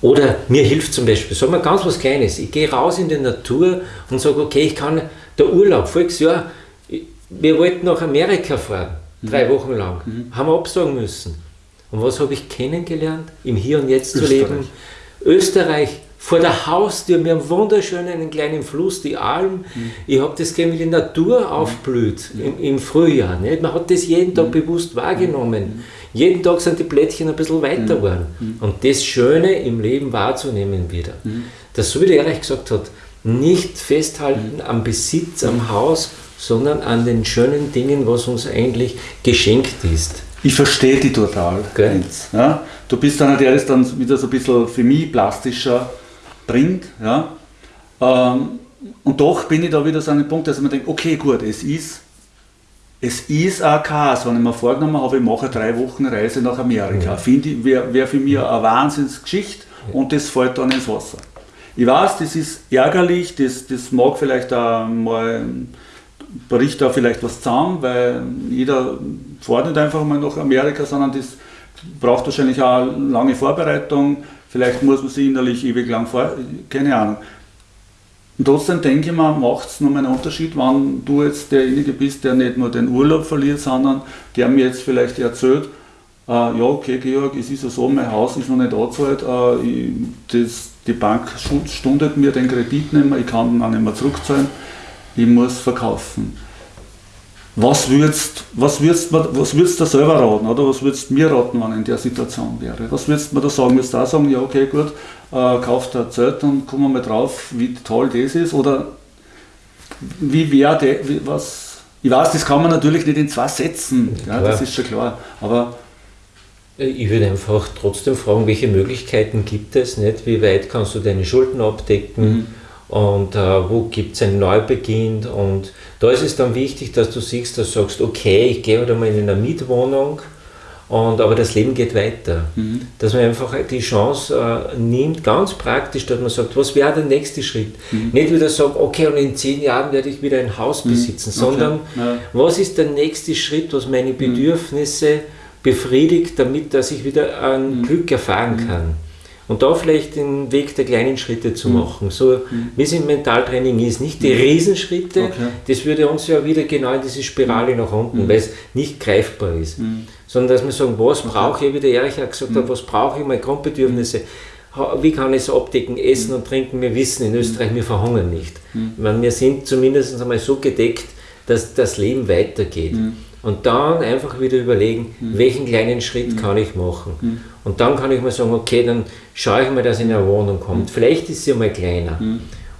oder mir hilft zum Beispiel, sagen wir ganz was Kleines, ich gehe raus in die Natur und sage, okay, ich kann, der Urlaub, voriges Jahr, wir wollten nach Amerika fahren, mhm. Drei Wochen lang, mhm. haben wir absagen müssen. Und was habe ich kennengelernt? Im Hier und Jetzt Österreich. zu leben. Österreich, vor der Haustür, wir haben wunderschönen einen kleinen Fluss, die Alm. Mhm. Ich habe das gesehen, wie die Natur mhm. aufblüht mhm. im, im, Frühjahr. Nicht? Man hat das jeden Tag mhm. bewusst wahrgenommen. Jeden Tag sind die Plättchen ein bisschen weiter mhm. geworden. Mhm. Und das Schöne im Leben wahrzunehmen wieder. Mhm. Dass, so wie der Erich gesagt hat, nicht festhalten am Besitz, am Haus, sondern an den schönen Dingen, was uns eigentlich geschenkt ist. Ich verstehe die total. Ja? Du bist einer, der das dann wieder so ein bisschen für mich plastischer bringt. Ja? Ähm, und doch bin ich da wieder so an dem Punkt, dass man denkt, okay, gut, es ist es ist auch Chaos, wenn ich mir vorgenommen habe, ich mache drei Wochen Reise nach Amerika. Finde ich, wäre wär für mich eine Wahnsinnsgeschichte und das fällt dann ins Wasser. Ich weiß, das ist ärgerlich, das, das mag vielleicht auch mal, bricht da vielleicht was zusammen, weil jeder fährt nicht einfach mal nach Amerika, sondern das braucht wahrscheinlich auch lange Vorbereitung. Vielleicht muss man sich innerlich ewig lang vor, keine Ahnung. Und trotzdem denke ich mir, macht es nochmal einen Unterschied, wenn du jetzt derjenige bist, der nicht nur den Urlaub verliert, sondern der mir jetzt vielleicht erzählt, äh, ja, okay, Georg, es ist ja so, mein Haus ist noch nicht angezahlt, äh, das, die Bank stundet mir den Kredit nicht mehr, ich kann ihn auch nicht mehr zurückzahlen, ich muss verkaufen. Was würdest, was würdest, was würdest du selber raten oder was würdest du mir raten, wenn ich in der Situation wäre? Was würdest du mir da sagen? Würdest du da sagen, ja okay gut, äh, kauft ein Zelt und kommen wir mal drauf, wie toll das ist? Oder wie wäre der, was, ich weiß, das kann man natürlich nicht in zwei Sätzen, ja, das ist schon klar, aber ich würde einfach trotzdem fragen, welche Möglichkeiten gibt es, nicht? wie weit kannst du deine Schulden abdecken mhm. und äh, wo gibt es einen Neubeginn und da ist es dann wichtig, dass du siehst, dass du sagst, okay, ich gehe halt einmal in eine Mietwohnung, und, aber das Leben geht weiter. Mhm. Dass man einfach die Chance äh, nimmt, ganz praktisch, dass man sagt, was wäre der nächste Schritt? Mhm. Nicht wieder sagen, okay, und in zehn Jahren werde ich wieder ein Haus mhm. besitzen, sondern okay. ja. was ist der nächste Schritt, was meine mhm. Befriedigt, damit dass ich wieder ein mhm. Glück erfahren mhm. kann. Und da vielleicht den Weg der kleinen Schritte zu machen, so wie es im Mentaltraining ist. Nicht die Riesenschritte, okay. das würde uns ja wieder genau in diese Spirale nach unten, weil es nicht greifbar ist sondern dass wir sagen, was brauche ich, wie der Erich auch gesagt hat, mhm. was brauche ich, meine Grundbedürfnisse, wie kann ich es abdecken, essen und trinken, wir wissen in Österreich, wir verhungern nicht. Mhm. Meine, wir sind zumindest einmal so gedeckt, dass das Leben weitergeht. Mhm. Und dann einfach wieder überlegen, mhm. welchen kleinen Schritt mhm. kann ich machen. Mhm. Und dann kann ich mal sagen, okay, dann schaue ich mal, dass in eine Wohnung kommt. Vielleicht ist sie mal kleiner.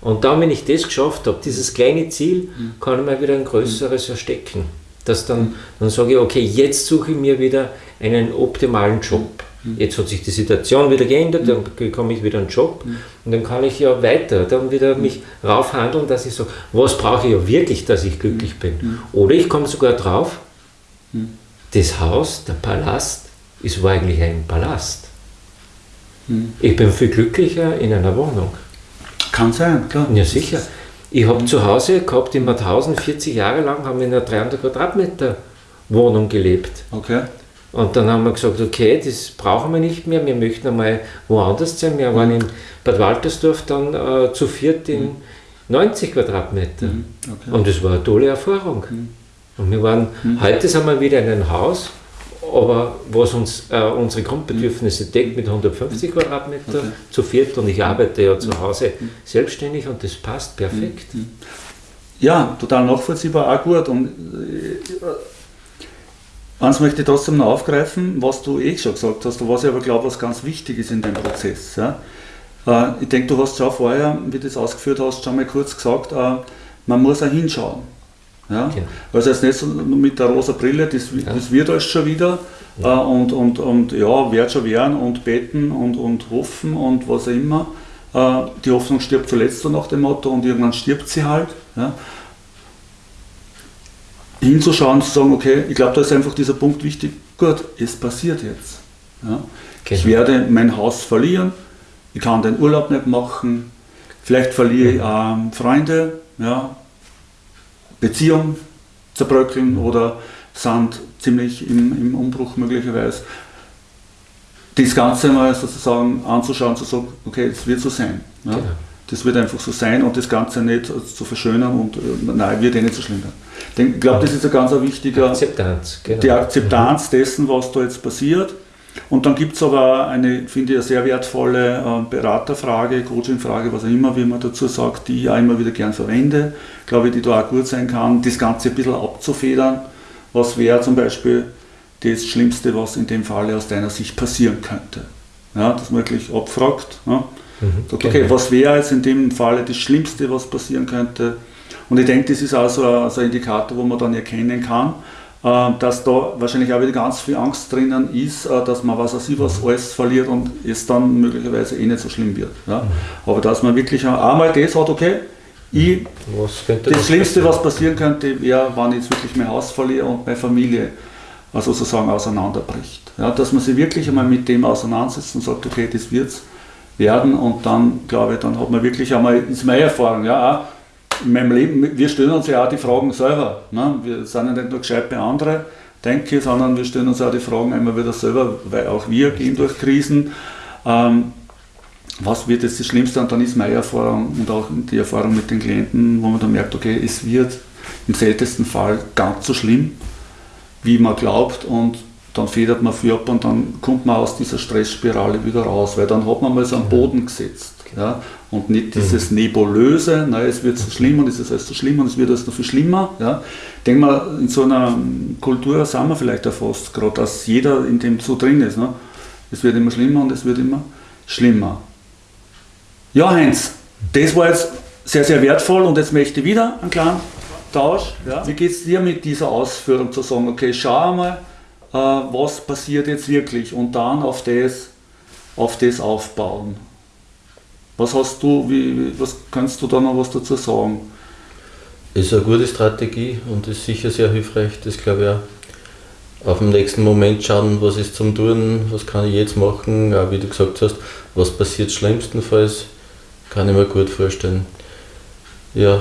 Und dann, wenn ich das geschafft habe, dieses kleine Ziel, kann ich mal wieder ein größeres erstecken dass dann, dann sage ich, okay, jetzt suche ich mir wieder einen optimalen Job. Mhm. Jetzt hat sich die Situation wieder geändert, dann bekomme ich wieder einen Job mhm. und dann kann ich ja weiter, dann wieder mich raufhandeln, dass ich so, was brauche ich ja wirklich, dass ich glücklich bin. Mhm. Oder ich komme sogar drauf, das Haus, der Palast, ist war eigentlich ein Palast. Ich bin viel glücklicher in einer Wohnung. Kann sein, klar. Ja, sicher. Ich habe zu Hause gehabt in Mauthausen 40 Jahre lang, haben wir in einer 300 Quadratmeter Wohnung gelebt. Okay. Und dann haben wir gesagt, okay, das brauchen wir nicht mehr, wir möchten einmal woanders sein. Wir waren in Bad Waltersdorf dann äh, zu viert in 90 Quadratmeter. Okay. Und das war eine tolle Erfahrung. Mhm. Und wir waren, heute sind wir wieder in einem Haus, aber was uns äh, unsere Grundbedürfnisse deckt mit 150 Quadratmeter Okay. zu viert und ich arbeite ja zu Hause selbstständig und das passt perfekt. Ja, total nachvollziehbar, auch gut. Und äh, eins möchte ich trotzdem noch aufgreifen, was du eh schon gesagt hast, was ich aber glaube, was ganz wichtig ist in dem Prozess. Ja. Äh, ich denke, du hast schon vorher, wie du das ausgeführt hast, schon mal kurz gesagt, äh, man muss auch hinschauen. Ja? Genau. Also jetzt nicht so mit der rosa Brille, das, Ja. das wird alles schon wieder äh, und, und, und ja, wird schon werden und beten und, und hoffen und was auch immer. Äh, die Hoffnung stirbt zuletzt so nach dem Motto und irgendwann stirbt sie halt. Ja? Hinzuschauen, zu sagen, okay, ich glaube, da ist einfach dieser Punkt wichtig, gut, es passiert jetzt. Ja? Ich Genau. werde mein Haus verlieren, ich kann den Urlaub nicht machen, vielleicht verliere ich ähm, Freunde, ja, Beziehungen zerbröckeln oder sind ziemlich im, im Umbruch möglicherweise. Das Ganze mal sozusagen anzuschauen, zu sagen, okay, es wird so sein. Ja? Genau. Das wird einfach so sein und das Ganze nicht zu verschönern und äh, nein, wird eh nicht so schlimm werden. Ich glaube, das ist ein ganz wichtiger, Akzeptanz, genau. die Akzeptanz dessen, was da jetzt passiert. Und dann gibt es aber eine, finde ich, sehr wertvolle äh, Beraterfrage, Coachingfrage, was auch immer, wie man dazu sagt, die ich auch immer wieder gern verwende, glaube ich, die da auch gut sein kann, das Ganze ein bisschen abzufedern. Was wäre zum Beispiel das Schlimmste, was in dem Falle aus deiner Sicht passieren könnte? Ja, dass man wirklich abfragt. Ja. Mhm, Sagt, genau. okay, was wäre jetzt in dem Falle das Schlimmste, was passieren könnte? Und ich denke, das ist auch so ein, so ein Indikator, wo man dann erkennen kann, dass da wahrscheinlich auch wieder ganz viel Angst drinnen ist, äh, dass man was weiß ich was alles verliert und es dann möglicherweise eh nicht so schlimm wird. Ja? Aber dass man wirklich einmal das hat, okay, ich, das Schlimmste, was passieren könnte, wäre, wenn ich jetzt wirklich mein Haus verliere und meine Familie äh, sozusagen auseinanderbricht. Ja, dass man sich wirklich einmal mit dem auseinandersetzt und sagt, okay, das wird es werden und dann, glaube ich, dann hat man wirklich einmal, ist meine Erfahrung, ja, in meinem Leben, wir stellen uns ja auch die Fragen selber. Ne? Wir sind ja nicht nur gescheit bei anderen, denke ich, sondern wir stellen uns auch die Fragen immer wieder selber, weil auch wir gehen durch Krisen. Ähm, was wird jetzt das Schlimmste? Und dann ist meine Erfahrung und auch die Erfahrung mit den Klienten, wo man dann merkt, okay, es wird im seltensten Fall ganz so schlimm, wie man glaubt und dann federt man viel ab und dann kommt man aus dieser Stressspirale wieder raus, weil dann hat man mal so einen Boden gesetzt. Ja? Und nicht dieses Nebulöse, na, es wird so schlimm und es ist alles so schlimm und es wird alles noch viel schlimmer. Ja? Ich denke mal, in so einer Kultur sind wir vielleicht auch fast gerade, dass jeder in dem so drin ist. Ne? Es wird immer schlimmer und es wird immer schlimmer. Ja, Heinz, das war jetzt sehr, sehr wertvoll und jetzt möchte ich wieder einen kleinen Tausch. Ja. Wie geht es dir mit dieser Ausführung zu sagen, okay, schau einmal, äh, was passiert jetzt wirklich und dann auf das, auf das aufbauen. Was hast du, wie, was kannst du da noch was dazu sagen? Ist eine gute Strategie und ist sicher sehr hilfreich. Das glaube ich auch. Auf den nächsten Moment schauen, was ist zum Tun, was kann ich jetzt machen, auch wie du gesagt hast, was passiert schlimmstenfalls, kann ich mir gut vorstellen. Ja,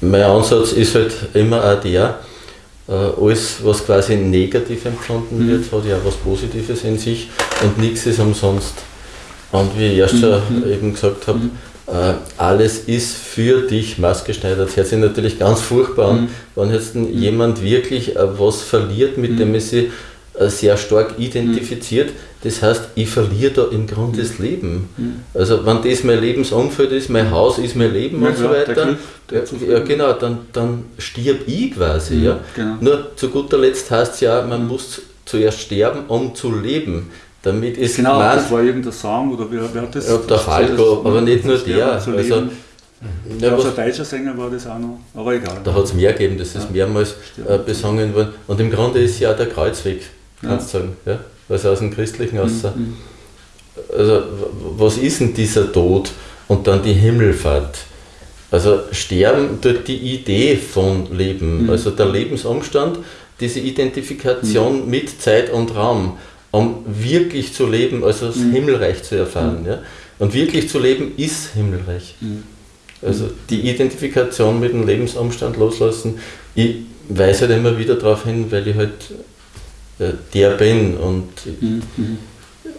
mein Ansatz ist halt immer auch der, äh, alles, was quasi negativ empfunden Mhm. wird, hat ja auch was Positives in sich und nichts ist umsonst. Und wie ich schon Mhm. eben gesagt habe, äh, alles ist für dich maßgeschneidert. Das hört sich natürlich ganz furchtbar an, Mhm. wenn jetzt ein jemand wirklich äh, was verliert, mit dem er sich äh, sehr stark identifiziert. Das heißt, ich verliere da im Grunde das Leben. Also wenn das mein Lebensumfeld ist, mein Haus ist mein Leben Ja, und so klar, der weiter, Glück, der ja, Zufriedenheit. ja genau, dann, dann stirb ich quasi. Mhm, ja. genau. Nur zu guter Letzt heißt es ja, man muss zuerst sterben, um zu leben. Damit ist Genau, mein- das war irgendein Song oder wer, wer hat das? ja, der Falco, aber nicht nur der. Also, ja, Ja, was, ein deutscher Sänger war das auch noch, aber egal. da hat es mehr gegeben, das ist Ja. mehrmals äh, besungen worden. Und im Grunde ist ja auch der Kreuzweg, kannst du sagen. Ja? Also aus dem Christlichen aus. Mhm. Also, was ist denn dieser Tod und dann die Himmelfahrt? Also, Sterben tut die Idee von Leben, Mhm. also der Lebensumstand, diese Identifikation Mhm. mit Zeit und Raum, um wirklich zu leben, also das Mhm. Himmelreich zu erfahren. Ja? Und wirklich zu leben ist Himmelreich. Mhm. Also die Identifikation mit dem Lebensumstand loslassen. Ich weise halt immer wieder darauf hin, weil ich halt äh, der bin. Und, mhm.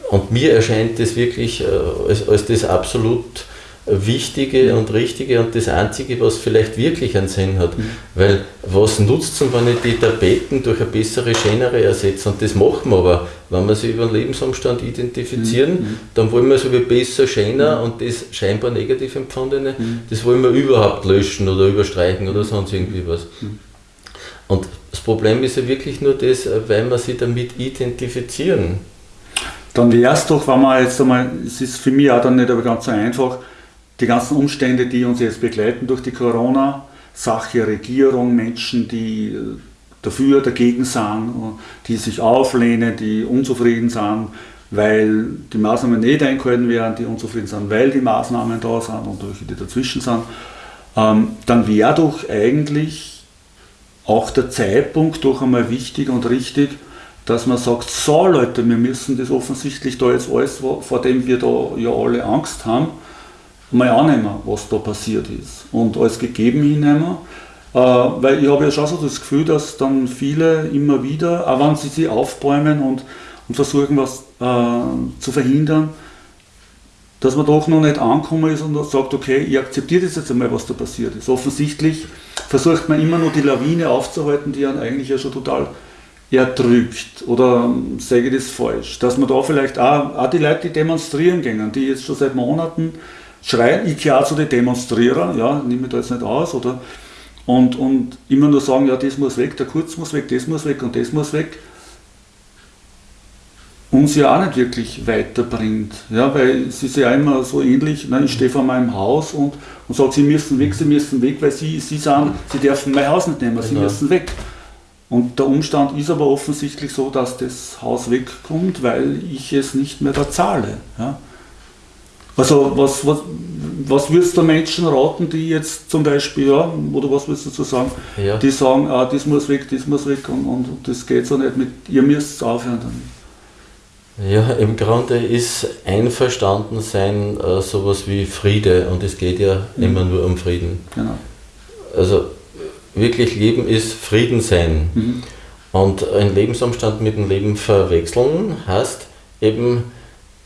und mir erscheint das wirklich äh, als, als das absolut Wichtige und Richtige und das Einzige, was vielleicht wirklich einen Sinn hat. Mhm. Weil was nutzt es, wenn ich die Tapeten durch eine bessere, schönere ersetze? Und das machen wir aber. Wenn wir sie über einen Lebensumstand identifizieren, mhm. dann wollen wir so wie besser, schöner mhm. und das scheinbar negativ empfundene, mhm. das wollen wir überhaupt löschen oder überstreichen oder sonst irgendwie was. Mhm. Und das Problem ist ja wirklich nur das, weil wir sie damit identifizieren. Dann wäre es doch, wenn man jetzt einmal, es ist für mich auch dann nicht aber ganz so einfach, die ganzen Umstände, die uns jetzt begleiten durch die Corona-Sache, Regierung, Menschen, die äh, dafür, dagegen sind, die sich auflehnen, die unzufrieden sind, weil die Maßnahmen nicht eingehalten werden, die unzufrieden sind, weil die Maßnahmen da sind und welche, die dazwischen sind, ähm, dann wäre doch eigentlich auch der Zeitpunkt doch einmal wichtig und richtig, dass man sagt, so Leute, wir müssen das offensichtlich da jetzt alles, vor dem wir da ja alle Angst haben, mal annehmen, was da passiert ist und alles gegeben hinnehmen. Äh, weil ich habe ja schon so das Gefühl, dass dann viele immer wieder, auch wenn sie sich aufbäumen und, und versuchen, was äh, zu verhindern, dass man doch noch nicht angekommen ist und sagt, okay, ich akzeptiere das jetzt einmal, was da passiert ist. Offensichtlich versucht man immer noch die Lawine aufzuhalten, die einen eigentlich ja schon total erdrückt. Oder ähm, sage ich das falsch? Dass man da vielleicht auch, auch die Leute, die demonstrieren gehen, die jetzt schon seit Monaten schreien, ich gehe auch zu den Demonstrierern, ja, nehme da jetzt nicht aus, oder? Und, und immer nur sagen, ja, das muss weg, der Kurz muss weg, das muss weg und das muss weg, uns ja auch nicht wirklich weiterbringt. Ja, weil es ist ja immer so ähnlich, ne, ich stehe vor meinem Haus und, und sage, sie müssen weg, sie müssen weg, weil sie, sie sagen, sie dürfen mein Haus nicht nehmen, sie genau. müssen weg. Und der Umstand ist aber offensichtlich so, dass das Haus wegkommt, weil ich es nicht mehr da zahle. Ja. Also was, was, was würdest du Menschen raten, die jetzt zum Beispiel, ja, oder was würdest du dazu sagen, ja. die sagen, ah, das muss weg, das muss weg und, und das geht so nicht mit, ihr müsst es aufhören damit. Ja, im Grunde ist einverstanden sein äh, sowas wie Friede und es geht ja mhm. immer nur um Frieden. Genau. Also wirklich Leben ist Frieden sein. Mhm. Und ein Lebensumstand mit dem Leben verwechseln heißt eben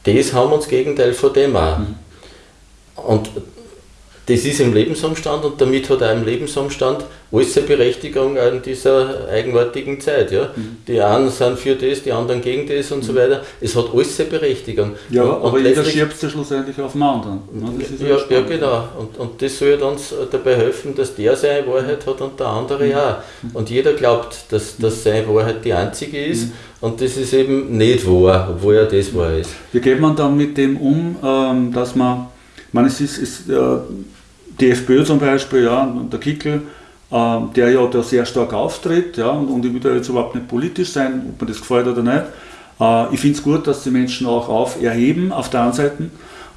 das haben wir uns Gegenteil von dem auch. Mhm. Und das ist im Lebensumstand und damit hat auch im Lebensumstand alles seine Berechtigung in dieser eigenartigen Zeit. Ja? Mhm. Die einen sind für das, die anderen gegen das und mhm. so weiter. Es hat alles seine Berechtigung. Ja, und aber jeder schiebt es schlussendlich auf den anderen. Ne? Ja, ja, genau. Und, und das soll uns dabei helfen, dass der seine Wahrheit hat und der andere mhm. auch. Und jeder glaubt, dass, dass seine Wahrheit die einzige ist. Mhm. Und das ist eben nicht wahr, obwohl ja das wahr ist. Wie geht man dann mit dem um, ähm, dass man, ich meine, es ist, ist die FPÖ zum Beispiel, ja, der Kickel, äh, der ja da sehr stark auftritt, ja, und, und ich will da jetzt überhaupt nicht politisch sein, ob mir das gefällt oder nicht. Äh, ich finde es gut, dass die Menschen auch auf erheben, auf der einen Seite.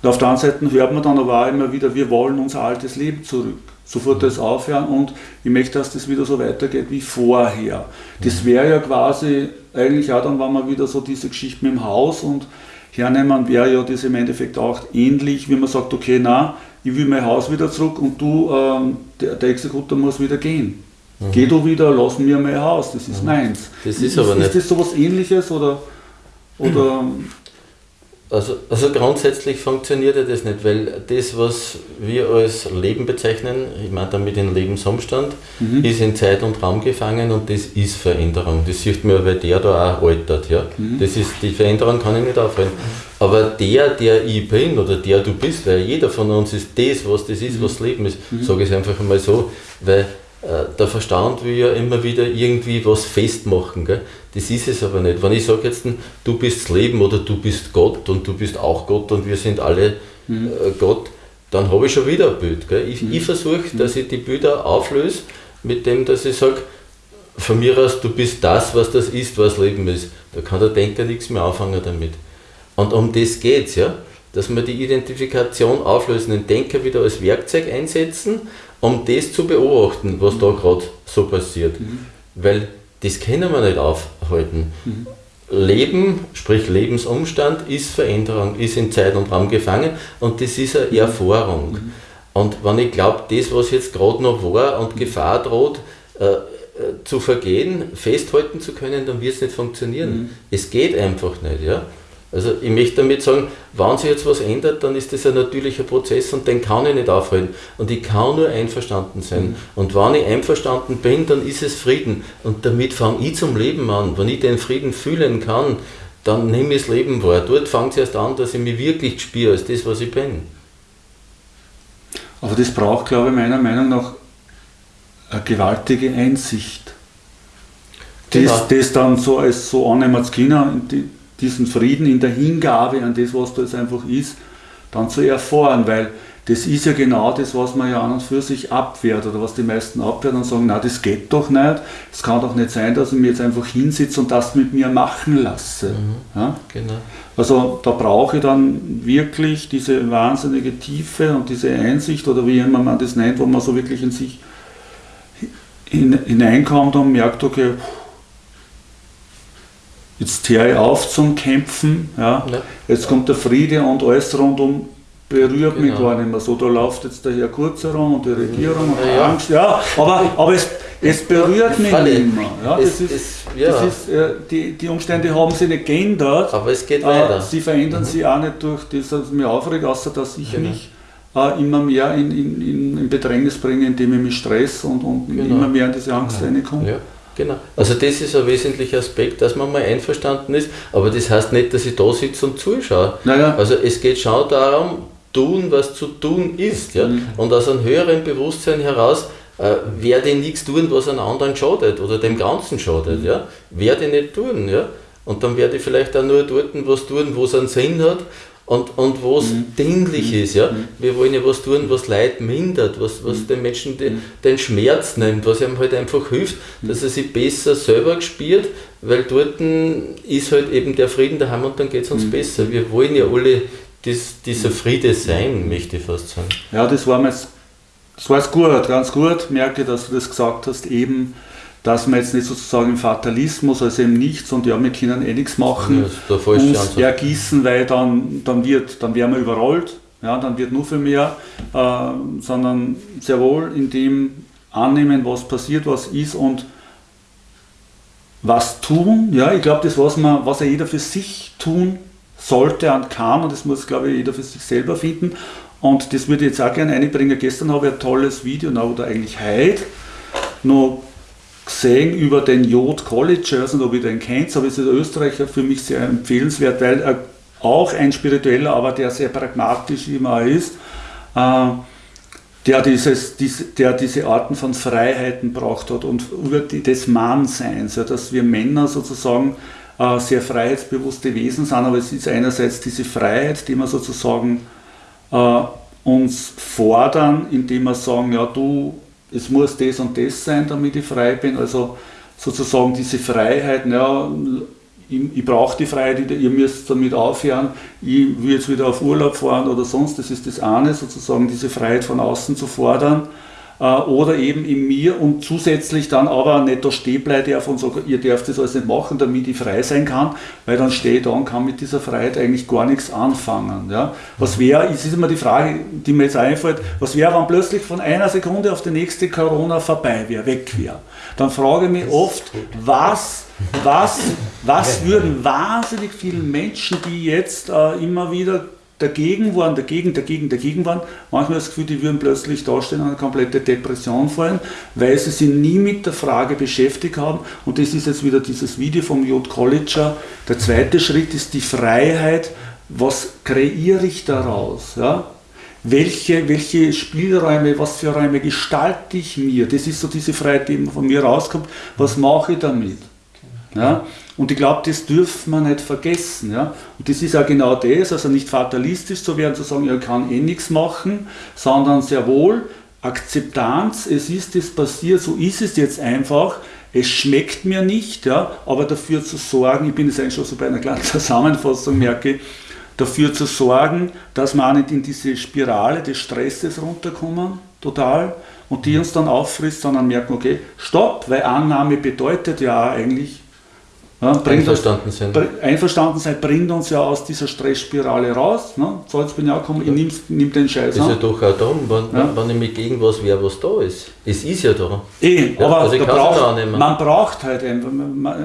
Und auf der anderen Seite hört man dann aber auch immer wieder, wir wollen unser altes Leben zurück sofort das aufhören und ich möchte, dass das wieder so weitergeht wie vorher. Das wäre ja quasi eigentlich auch dann, wenn man wieder so diese Geschichte mit dem Haus und hernehmen, wäre ja das im Endeffekt auch ähnlich, wie man sagt, okay, na, ich will mein Haus wieder zurück und du, ähm, der, der Exekutor muss wieder gehen. Mhm. Geh du wieder, lass mir mein Haus, das ist mhm. meins. Das ist, ist aber nicht. Ist das sowas ähnliches oder, oder also, also grundsätzlich funktioniert ja das nicht, weil das, was wir als Leben bezeichnen, ich meine damit den Lebensumstand, mhm. ist in Zeit und Raum gefangen und das ist Veränderung. Das sieht man, weil der da auch altert. Ja? Mhm. Das ist, die Veränderung kann ich nicht aufhalten. Aber der, der ich bin oder der du bist, weil jeder von uns ist das, was das ist, mhm. was Leben ist, mhm. sage ich es einfach einmal so, weil der Verstand will ja immer wieder irgendwie was festmachen. Gell? Das ist es aber nicht. Wenn ich sage jetzt, du bist das Leben oder du bist Gott und du bist auch Gott und wir sind alle mhm. Äh, Gott, dann habe ich schon wieder ein Bild. Gell? Ich, mhm. ich versuche, mhm. dass ich die Bilder auflöse, mit dem, dass ich sage, von mir aus, du bist das, was das ist, was Leben ist. Da kann der Denker nichts mehr anfangen damit. Und um das geht es, ja? dass wir die Identifikation auflösen, den Denker wieder als Werkzeug einsetzen um das zu beobachten, was da gerade so passiert. Mhm. Weil das können wir nicht aufhalten. Mhm. Leben, sprich Lebensumstand, ist Veränderung, ist in Zeit und Raum gefangen und das ist eine Erfahrung. Mhm. Und wenn ich glaube, das, was jetzt gerade noch war und Gefahr droht, äh, äh, zu vergehen, festhalten zu können, dann wird es nicht funktionieren. Mhm. Es geht einfach nicht. Ja? Also ich möchte damit sagen, wenn sich jetzt was ändert, dann ist das ein natürlicher Prozess und den kann ich nicht aufhalten. Und ich kann nur einverstanden sein. Mhm. Und wenn ich einverstanden bin, dann ist es Frieden. Und damit fange ich zum Leben an. Wenn ich den Frieden fühlen kann, dann nehme ich das Leben wahr. Dort fängt es erst an, dass ich mich wirklich spüre als das, was ich bin. Aber das braucht, glaube ich, meiner Meinung nach eine gewaltige Einsicht. Genau. Das, das dann so als so annehmen zu können, diesen Frieden in der Hingabe an das, was da jetzt einfach ist, dann zu erfahren, weil das ist ja genau das, was man ja an und für sich abwehrt oder was die meisten abwehren und sagen, na das geht doch nicht, es kann doch nicht sein, dass ich mir jetzt einfach hinsitze und das mit mir machen lasse. Mhm, ja? genau. Also da brauche ich dann wirklich diese wahnsinnige Tiefe und diese Einsicht oder wie immer man das nennt, wo man so wirklich in sich hineinkommt und merkt, okay, jetzt höre ich auf zum Kämpfen, ja. ja. jetzt kommt der Friede und alles rundum berührt genau. mich gar nicht mehr so. Da läuft jetzt der Herr Kurz herum und die Regierung und ja, Angst, ja, aber, aber es, es berührt mich nicht mehr. Ja, das es, ist, es, ja. das ist, äh, die, die Umstände haben sich nicht geändert, aber es geht weiter. Äh, sie verändern mhm. sich auch nicht durch das, was mich aufregt, außer dass ich genau. mich äh, immer mehr in, in, in, Bedrängnis bringe, indem ich mich stress und, und genau. immer mehr in diese Angst genau. reinkomme. Ja. Genau. Also das ist ein wesentlicher Aspekt, dass man mal einverstanden ist, aber das heißt nicht, dass ich da sitze und zuschaue. Naja. Also es geht schon darum, tun, was zu tun ist. Ja? Mhm. Und aus einem höheren Bewusstsein heraus äh, werde ich nichts tun, was einem anderen schadet oder dem Ganzen schadet. Mhm. Ja? Werde ich nicht tun. Ja? Und dann werde ich vielleicht auch nur dort was tun, wo es einen Sinn hat und, und wo es mhm. dienlich ist. Ja? Mhm. Wir wollen ja was tun, was Leid mindert, was, was mhm. den Menschen den, mhm. den Schmerz nimmt, was ihm halt einfach hilft, mhm. dass er sich besser selber spürt, weil dort ist halt eben der Frieden daheim und dann geht es uns mhm. besser. Wir wollen ja alle dies, dieser Friede sein, möchte ich fast sagen. Ja, das war mir das war jetzt gut, ganz gut, merke, dass du das gesagt hast, eben dass man jetzt nicht sozusagen im Fatalismus, also eben nichts und ja, wir können eh nichts machen, ja, uns ergießen, weil dann, dann, wird, dann werden wir überrollt, ja, dann wird nur für mehr, äh, sondern sehr wohl in dem annehmen, was passiert, was ist und was tun. Ja, ich glaube, das, was, man, was ja jeder für sich tun sollte und kann, und das muss, glaube ich, jeder für sich selber finden. Und das würde ich jetzt auch gerne einbringen. Gestern habe ich ein tolles Video, oder eigentlich heute, noch gesehen über den Jod College, ich weiß nicht, ob ihr den kennt, aber es ist ein Österreicher für mich sehr empfehlenswert, weil er auch ein spiritueller, aber der sehr pragmatisch immer ist, äh, der, dieses, diese, der diese Arten von Freiheiten braucht hat und über die, des Mannseins, ja, dass wir Männer sozusagen äh, sehr freiheitsbewusste Wesen sind, aber es ist einerseits diese Freiheit, die wir sozusagen äh, uns fordern, indem wir sagen, ja du es muss das und das sein, damit ich frei bin. Also sozusagen diese Freiheit, ja, ich, ich brauche die Freiheit, ihr müsst damit aufhören, ich will jetzt wieder auf Urlaub fahren oder sonst, das ist das eine, sozusagen diese Freiheit von außen zu fordern. Äh, oder eben in mir und zusätzlich dann aber nicht da stehen bleiben darf und sage, ihr dürft das alles nicht machen, damit ich frei sein kann, weil dann stehe ich da und kann mit dieser Freiheit eigentlich gar nichts anfangen. Ja? Was wäre, es ist immer die Frage, die mir jetzt einfällt, was wäre, wenn plötzlich von einer Sekunde auf die nächste Corona vorbei wäre, weg wäre? Dann frage ich mich oft, was was, was würden wahnsinnig viele Menschen, die jetzt äh, immer wieder dagegen waren, dagegen, dagegen, dagegen waren, manchmal das Gefühl, die würden plötzlich dastehen und eine komplette Depression fallen, weil sie sich nie mit der Frage beschäftigt haben. Und das ist jetzt wieder dieses Video vom J. Colleger. Der zweite Schritt ist die Freiheit. Was kreiere ich daraus? Ja? Welche, welche Spielräume, was für Räume gestalte ich mir? Das ist so diese Freiheit, die von mir rauskommt. Was mache ich damit? Ja? Und ich glaube, das dürfen wir nicht vergessen. Ja? Und das ist ja genau das, also nicht fatalistisch zu werden, zu sagen, ich kann eh nichts machen, sondern sehr wohl Akzeptanz, es ist es passiert, so ist es jetzt einfach, es schmeckt mir nicht, ja, aber dafür zu sorgen, ich bin jetzt eigentlich schon so bei einer kleinen Zusammenfassung, merke, dafür zu sorgen, dass wir auch nicht in diese Spirale des Stresses runterkommen, total, und die uns dann auffrisst, sondern merken, okay, stopp, weil Annahme bedeutet ja eigentlich, Ja, einverstanden sind. Einverstanden sein bringt uns ja aus dieser Stressspirale raus. Ne? So, jetzt bin ich auch gekommen, ich nimm, nimm den Scheiß Das ist ja doch auch da, wenn, ja. wenn ich mich gegen was wäre, was da ist. Es ist ja da. Eh, ja, aber also braucht, man braucht halt einfach,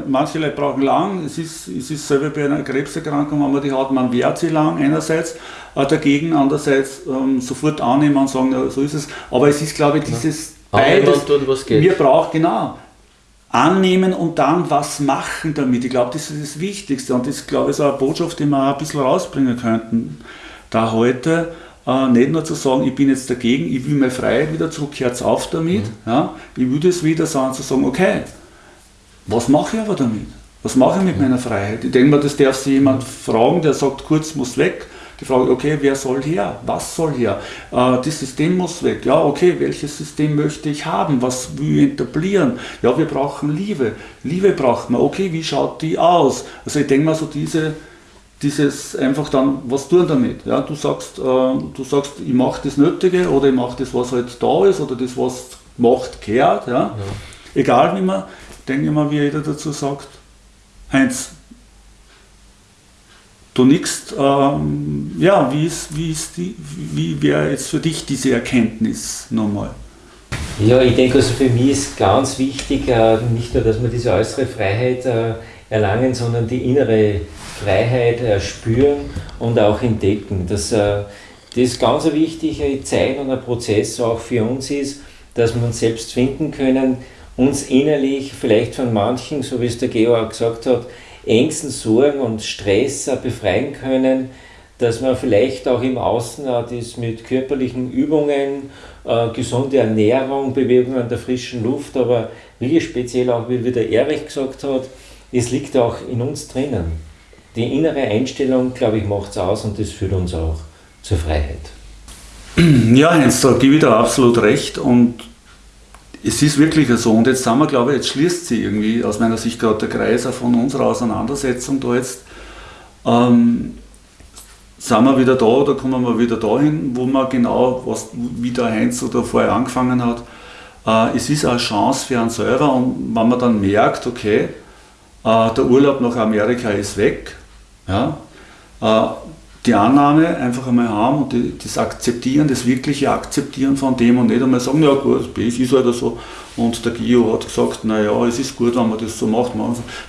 manche Leute brauchen lang, es ist, es ist selber bei einer Krebserkrankung, wenn man die hat, man wehrt sie lang einerseits, äh, dagegen, andererseits ähm, sofort annehmen und sagen, so ist es. Aber es ist, glaube ich, dieses ja. beides, tun, was geht. wir brauchen, genau, annehmen und dann was machen damit. Ich glaube, das ist das Wichtigste und das glaube ich, ist auch eine Botschaft, die wir ein bisschen rausbringen könnten. Da heute äh, nicht nur zu sagen, ich bin jetzt dagegen, ich will meine Freiheit wieder zurück, hört auf damit. Mhm. Ja? Ich will das wieder sagen, zu sagen, okay, was mache ich aber damit? Was mache ich mit mhm. meiner Freiheit? Ich denke mal, das darf sich jemand fragen, der sagt, kurz muss weg die Frage, okay, wer soll her? Was soll her? Äh, das System muss weg. Ja, okay, welches System möchte ich haben? Was will ich etablieren? Ja, wir brauchen Liebe. Liebe braucht man. Okay, wie schaut die aus? Also ich denke mal so diese, dieses einfach dann, was tun damit? Ja, du sagst, äh, du sagst, ich mache das Nötige oder ich mache das, was halt da ist oder das, was macht, kehrt. Ja? ja. Egal wie man, denke ich mal, wie jeder dazu sagt. Heinz, du nickst, ähm, ja, wie ist, wie ist wie wäre jetzt für dich diese Erkenntnis nochmal? Ja, ich denke, also für mich ist ganz wichtig, äh, nicht nur, dass wir diese äußere Freiheit äh, erlangen, sondern die innere Freiheit äh, spüren und auch entdecken. Dass, das ist ganz eine wichtige Zeit und ein Prozess auch für uns ist, dass wir uns selbst finden können, uns innerlich vielleicht von manchen, so wie es der Georg gesagt hat, Ängsten, Sorgen und Stress befreien können, dass man vielleicht auch im Außen das mit körperlichen Übungen, äh, gesunde Ernährung, Bewegung an der frischen Luft, aber wie speziell auch, wie der Erich gesagt hat, es liegt auch in uns drinnen. Die innere Einstellung, glaube ich, macht es aus und das führt uns auch zur Freiheit. Ja, Heinz, da gebe ich dir absolut recht und es ist wirklich so. Und jetzt sind wir, glaube ich, jetzt schließt sie irgendwie aus meiner Sicht gerade der Kreis von unserer Auseinandersetzung da jetzt. Ähm, sind wir wieder da oder kommen wir wieder dahin, wo man genau, was, wie der Heinz oder vorher angefangen hat, äh, es ist eine Chance für einen selber und wenn man dann merkt, okay, äh, der Urlaub nach Amerika ist weg, ja, äh, die Annahme einfach einmal haben und das Akzeptieren, das wirkliche Akzeptieren von dem und nicht einmal sagen, ja gut, das ist halt so. Und der Gio hat gesagt, naja, es ist gut, wenn man das so macht.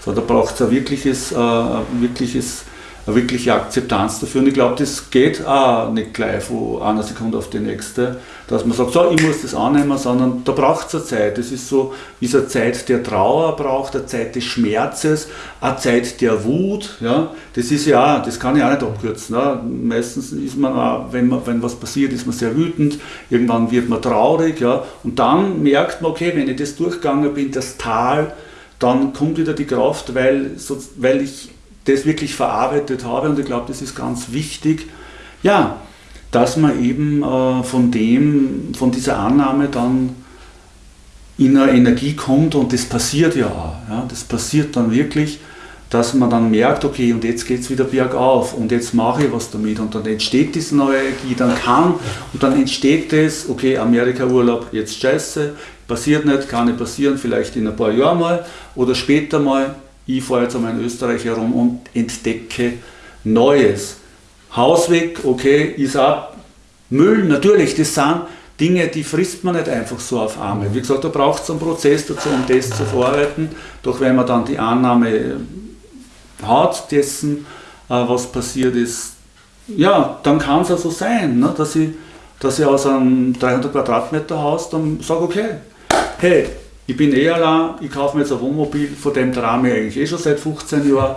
So, da braucht es ein wirkliches, äh, wirkliches eine wirkliche Akzeptanz dafür. Und ich glaube, das geht auch nicht gleich von einer Sekunde auf die nächste, dass man sagt, so, ich muss das annehmen, sondern da braucht es eine Zeit. Das ist so wie es eine Zeit der Trauer braucht, eine Zeit des Schmerzes, eine Zeit der Wut. Ja? Das ist ja, das kann ich auch nicht abkürzen. Ne? Meistens ist man, auch, wenn, man, wenn was passiert, ist man sehr wütend, irgendwann wird man traurig. Ja? Und dann merkt man, okay, wenn ich das durchgegangen bin, das Tal, dann kommt wieder die Kraft, weil, weil ich das wirklich verarbeitet habe. Und ich glaube, das ist ganz wichtig, ja, dass man eben äh, von dem, von dieser Annahme dann in eine Energie kommt. Und das passiert ja auch. Ja, das passiert dann wirklich, dass man dann merkt, okay, und jetzt geht es wieder bergauf. Und jetzt mache ich was damit. Und dann entsteht diese neue Energie, dann kann und dann entsteht das, okay, Amerika-Urlaub, jetzt scheiße, passiert nicht, kann nicht passieren, vielleicht in ein paar Jahren mal oder später mal, ich fahre jetzt einmal in Österreich herum und entdecke Neues. Haus weg, okay, ist auch Müll, natürlich, das sind Dinge, die frisst man nicht einfach so auf einmal. Wie gesagt, da braucht es einen Prozess dazu, um das zu verarbeiten. Doch wenn man dann die Annahme hat dessen, äh, was passiert ist, ja, dann kann es ja so sein, ne, dass, ich, dass ich aus einem 300 Quadratmeter Haus dann sage, okay, hey, ich bin eh allein, ich kaufe mir jetzt ein Wohnmobil, von dem ich eigentlich eh schon seit 15 Jahren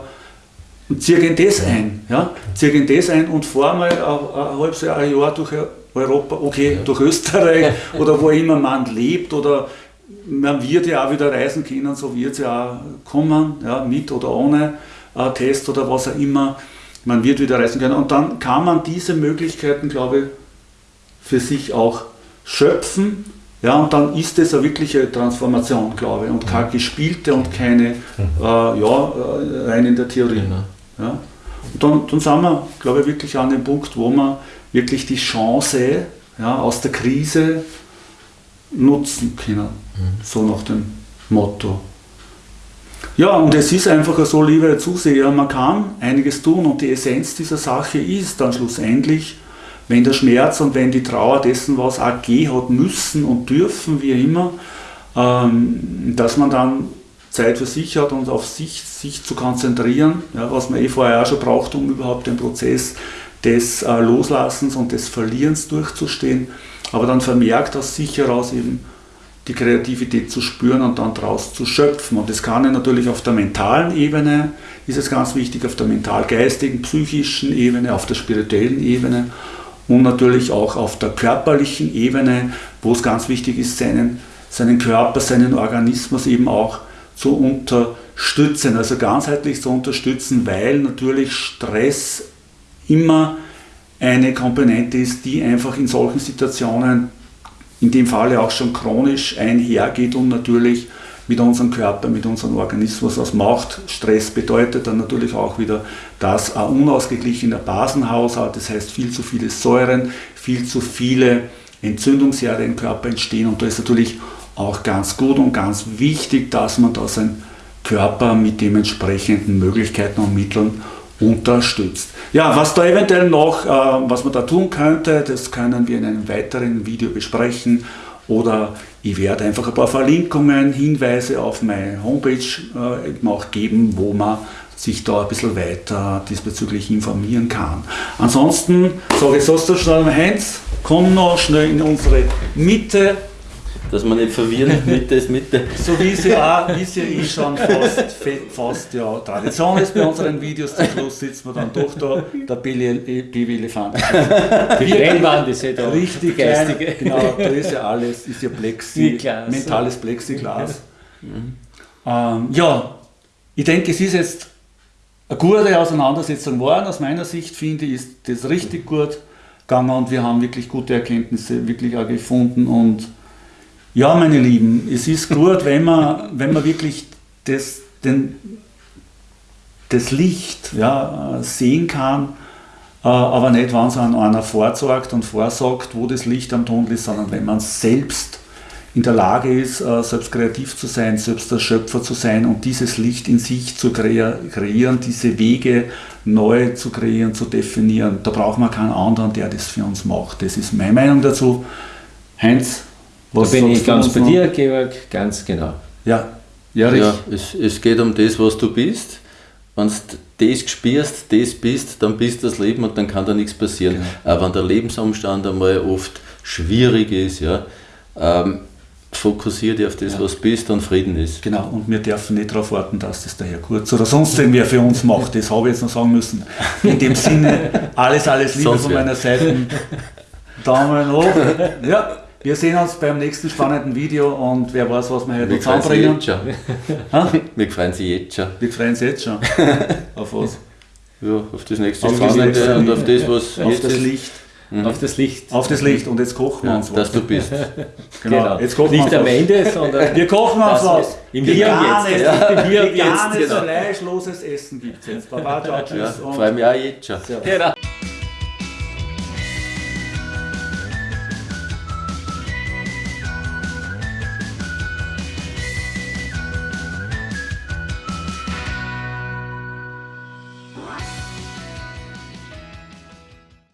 und ziehe in das ein. Ja? Ziehe in das ein und fahre mal ein, ein halbes Jahr, ein Jahr durch Europa, okay, ja. durch Österreich oder wo immer man lebt oder man wird ja auch wieder reisen können, so wird es ja auch kommen, ja, mit oder ohne äh, Test oder was auch immer. Man wird wieder reisen können und dann kann man diese Möglichkeiten, glaube ich, für sich auch schöpfen ja, und dann ist es eine wirkliche Transformation, glaube ich, und keine gespielte und keine, äh, ja, äh, rein in der Theorie. Genau. Ja. Und dann, dann sind wir, glaube ich, wirklich an dem Punkt, wo wir wirklich die Chance ja, aus der Krise nutzen können. Mhm. So nach dem Motto. Ja, und es ist einfach so, liebe Zuseher, man kann einiges tun und die Essenz dieser Sache ist dann schlussendlich, wenn der Schmerz und wenn die Trauer dessen, was auch gehen hat müssen und dürfen, wie immer, ähm, dass man dann Zeit für sich hat und auf sich, sich zu konzentrieren, ja, was man eh vorher auch schon braucht, um überhaupt den Prozess des äh, Loslassens und des Verlierens durchzustehen, aber dann vermerkt aus sich heraus eben die Kreativität zu spüren und dann daraus zu schöpfen. Und das kann ja natürlich auf der mentalen Ebene, ist es ganz wichtig, auf der mental-geistigen, psychischen Ebene, auf der spirituellen Ebene und natürlich auch auf der körperlichen Ebene, wo es ganz wichtig ist, seinen, seinen Körper, seinen Organismus eben auch zu unterstützen, also ganzheitlich zu unterstützen, weil natürlich Stress immer eine Komponente ist, die einfach in solchen Situationen, in dem Falle auch schon chronisch einhergeht und natürlich mit unserem Körper, mit unserem Organismus was macht. Stress bedeutet dann natürlich auch wieder, dass ein unausgeglichener Basenhaushalt, das heißt viel zu viele Säuren, viel zu viele Entzündungsherde im Körper entstehen und da ist natürlich auch ganz gut und ganz wichtig, dass man da seinen Körper mit dementsprechenden Möglichkeiten und Mitteln unterstützt. Ja, was da eventuell noch, äh, was man da tun könnte, das können wir in einem weiteren Video besprechen oder ich werde einfach ein paar Verlinkungen, Hinweise auf meine Homepage äh, auch geben, wo man sich da ein bisschen weiter diesbezüglich informieren kann. Ansonsten sage ich so Heinz, komm noch schnell in unsere Mitte dass man nicht verwirren, Mitte ist Mitte. So wie es ja, wie es ja eh schon fast, fast ja, Tradition ist bei unseren Videos, zum Schluss sitzt man dann doch da, der Baby-Elefant. Die Trennwand ist ja da. Richtig geistige. Klein, genau, da ist ja alles, ist ja Plexi, mentales Plexiglas. Mhm. Ähm, ja, ich denke, es ist jetzt eine gute Auseinandersetzung geworden. Aus meiner Sicht finde ich, ist das richtig gut gegangen und wir haben wirklich gute Erkenntnisse wirklich auch gefunden und ja, meine Lieben, es ist gut, wenn man, wenn man wirklich das, den, das Licht ja, sehen kann, äh, aber nicht, wenn es einer vorzeigt und vorsagt, wo das Licht am Tunnel ist, sondern wenn man selbst in der Lage ist, äh, selbst kreativ zu sein, selbst der Schöpfer zu sein und dieses Licht in sich zu kreieren, diese Wege neu zu kreieren, zu definieren. Da braucht man keinen anderen, der das für uns macht. Das ist meine Meinung dazu. Heinz, was da bin ich ganz bei dir, Georg, ganz genau. Ja, ja, ja es, es geht um das, was du bist. Wenn du das spürst, das bist, dann bist das Leben und dann kann da nichts passieren. Genau. Aber wenn der Lebensumstand einmal oft schwierig ist, ja, ähm, fokussiere dich auf das, ja. was bist und Frieden ist. Genau, und wir dürfen nicht darauf warten, dass das der Herr Kurz oder sonst irgendwer für uns macht. Das habe ich jetzt noch sagen müssen. In dem Sinne, alles, alles Liebe von meiner Seite. Daumen hoch. Ja. Wir sehen uns beim nächsten spannenden Video und wer weiß, was wir heute zusammenbringen. Wir freuen uns jetzt schon. Wir freuen uns jetzt schon. auf was? Ja, auf das nächste Spannende und auf das, was auf das Licht. Mhm. Auf das Licht. Auf das Licht und jetzt kochen wir ja, uns was. Dass du bist. Genau. genau. Jetzt kochen Nicht wir am Ende, sondern. Wir kochen uns was. Im Hier und jetzt. Ja. Im Hier und jetzt. Veganes, genau. fleischloses Essen gibt es jetzt. Baba, ciao, tschüss. Ja, freue mich auch jetzt schon. Genau.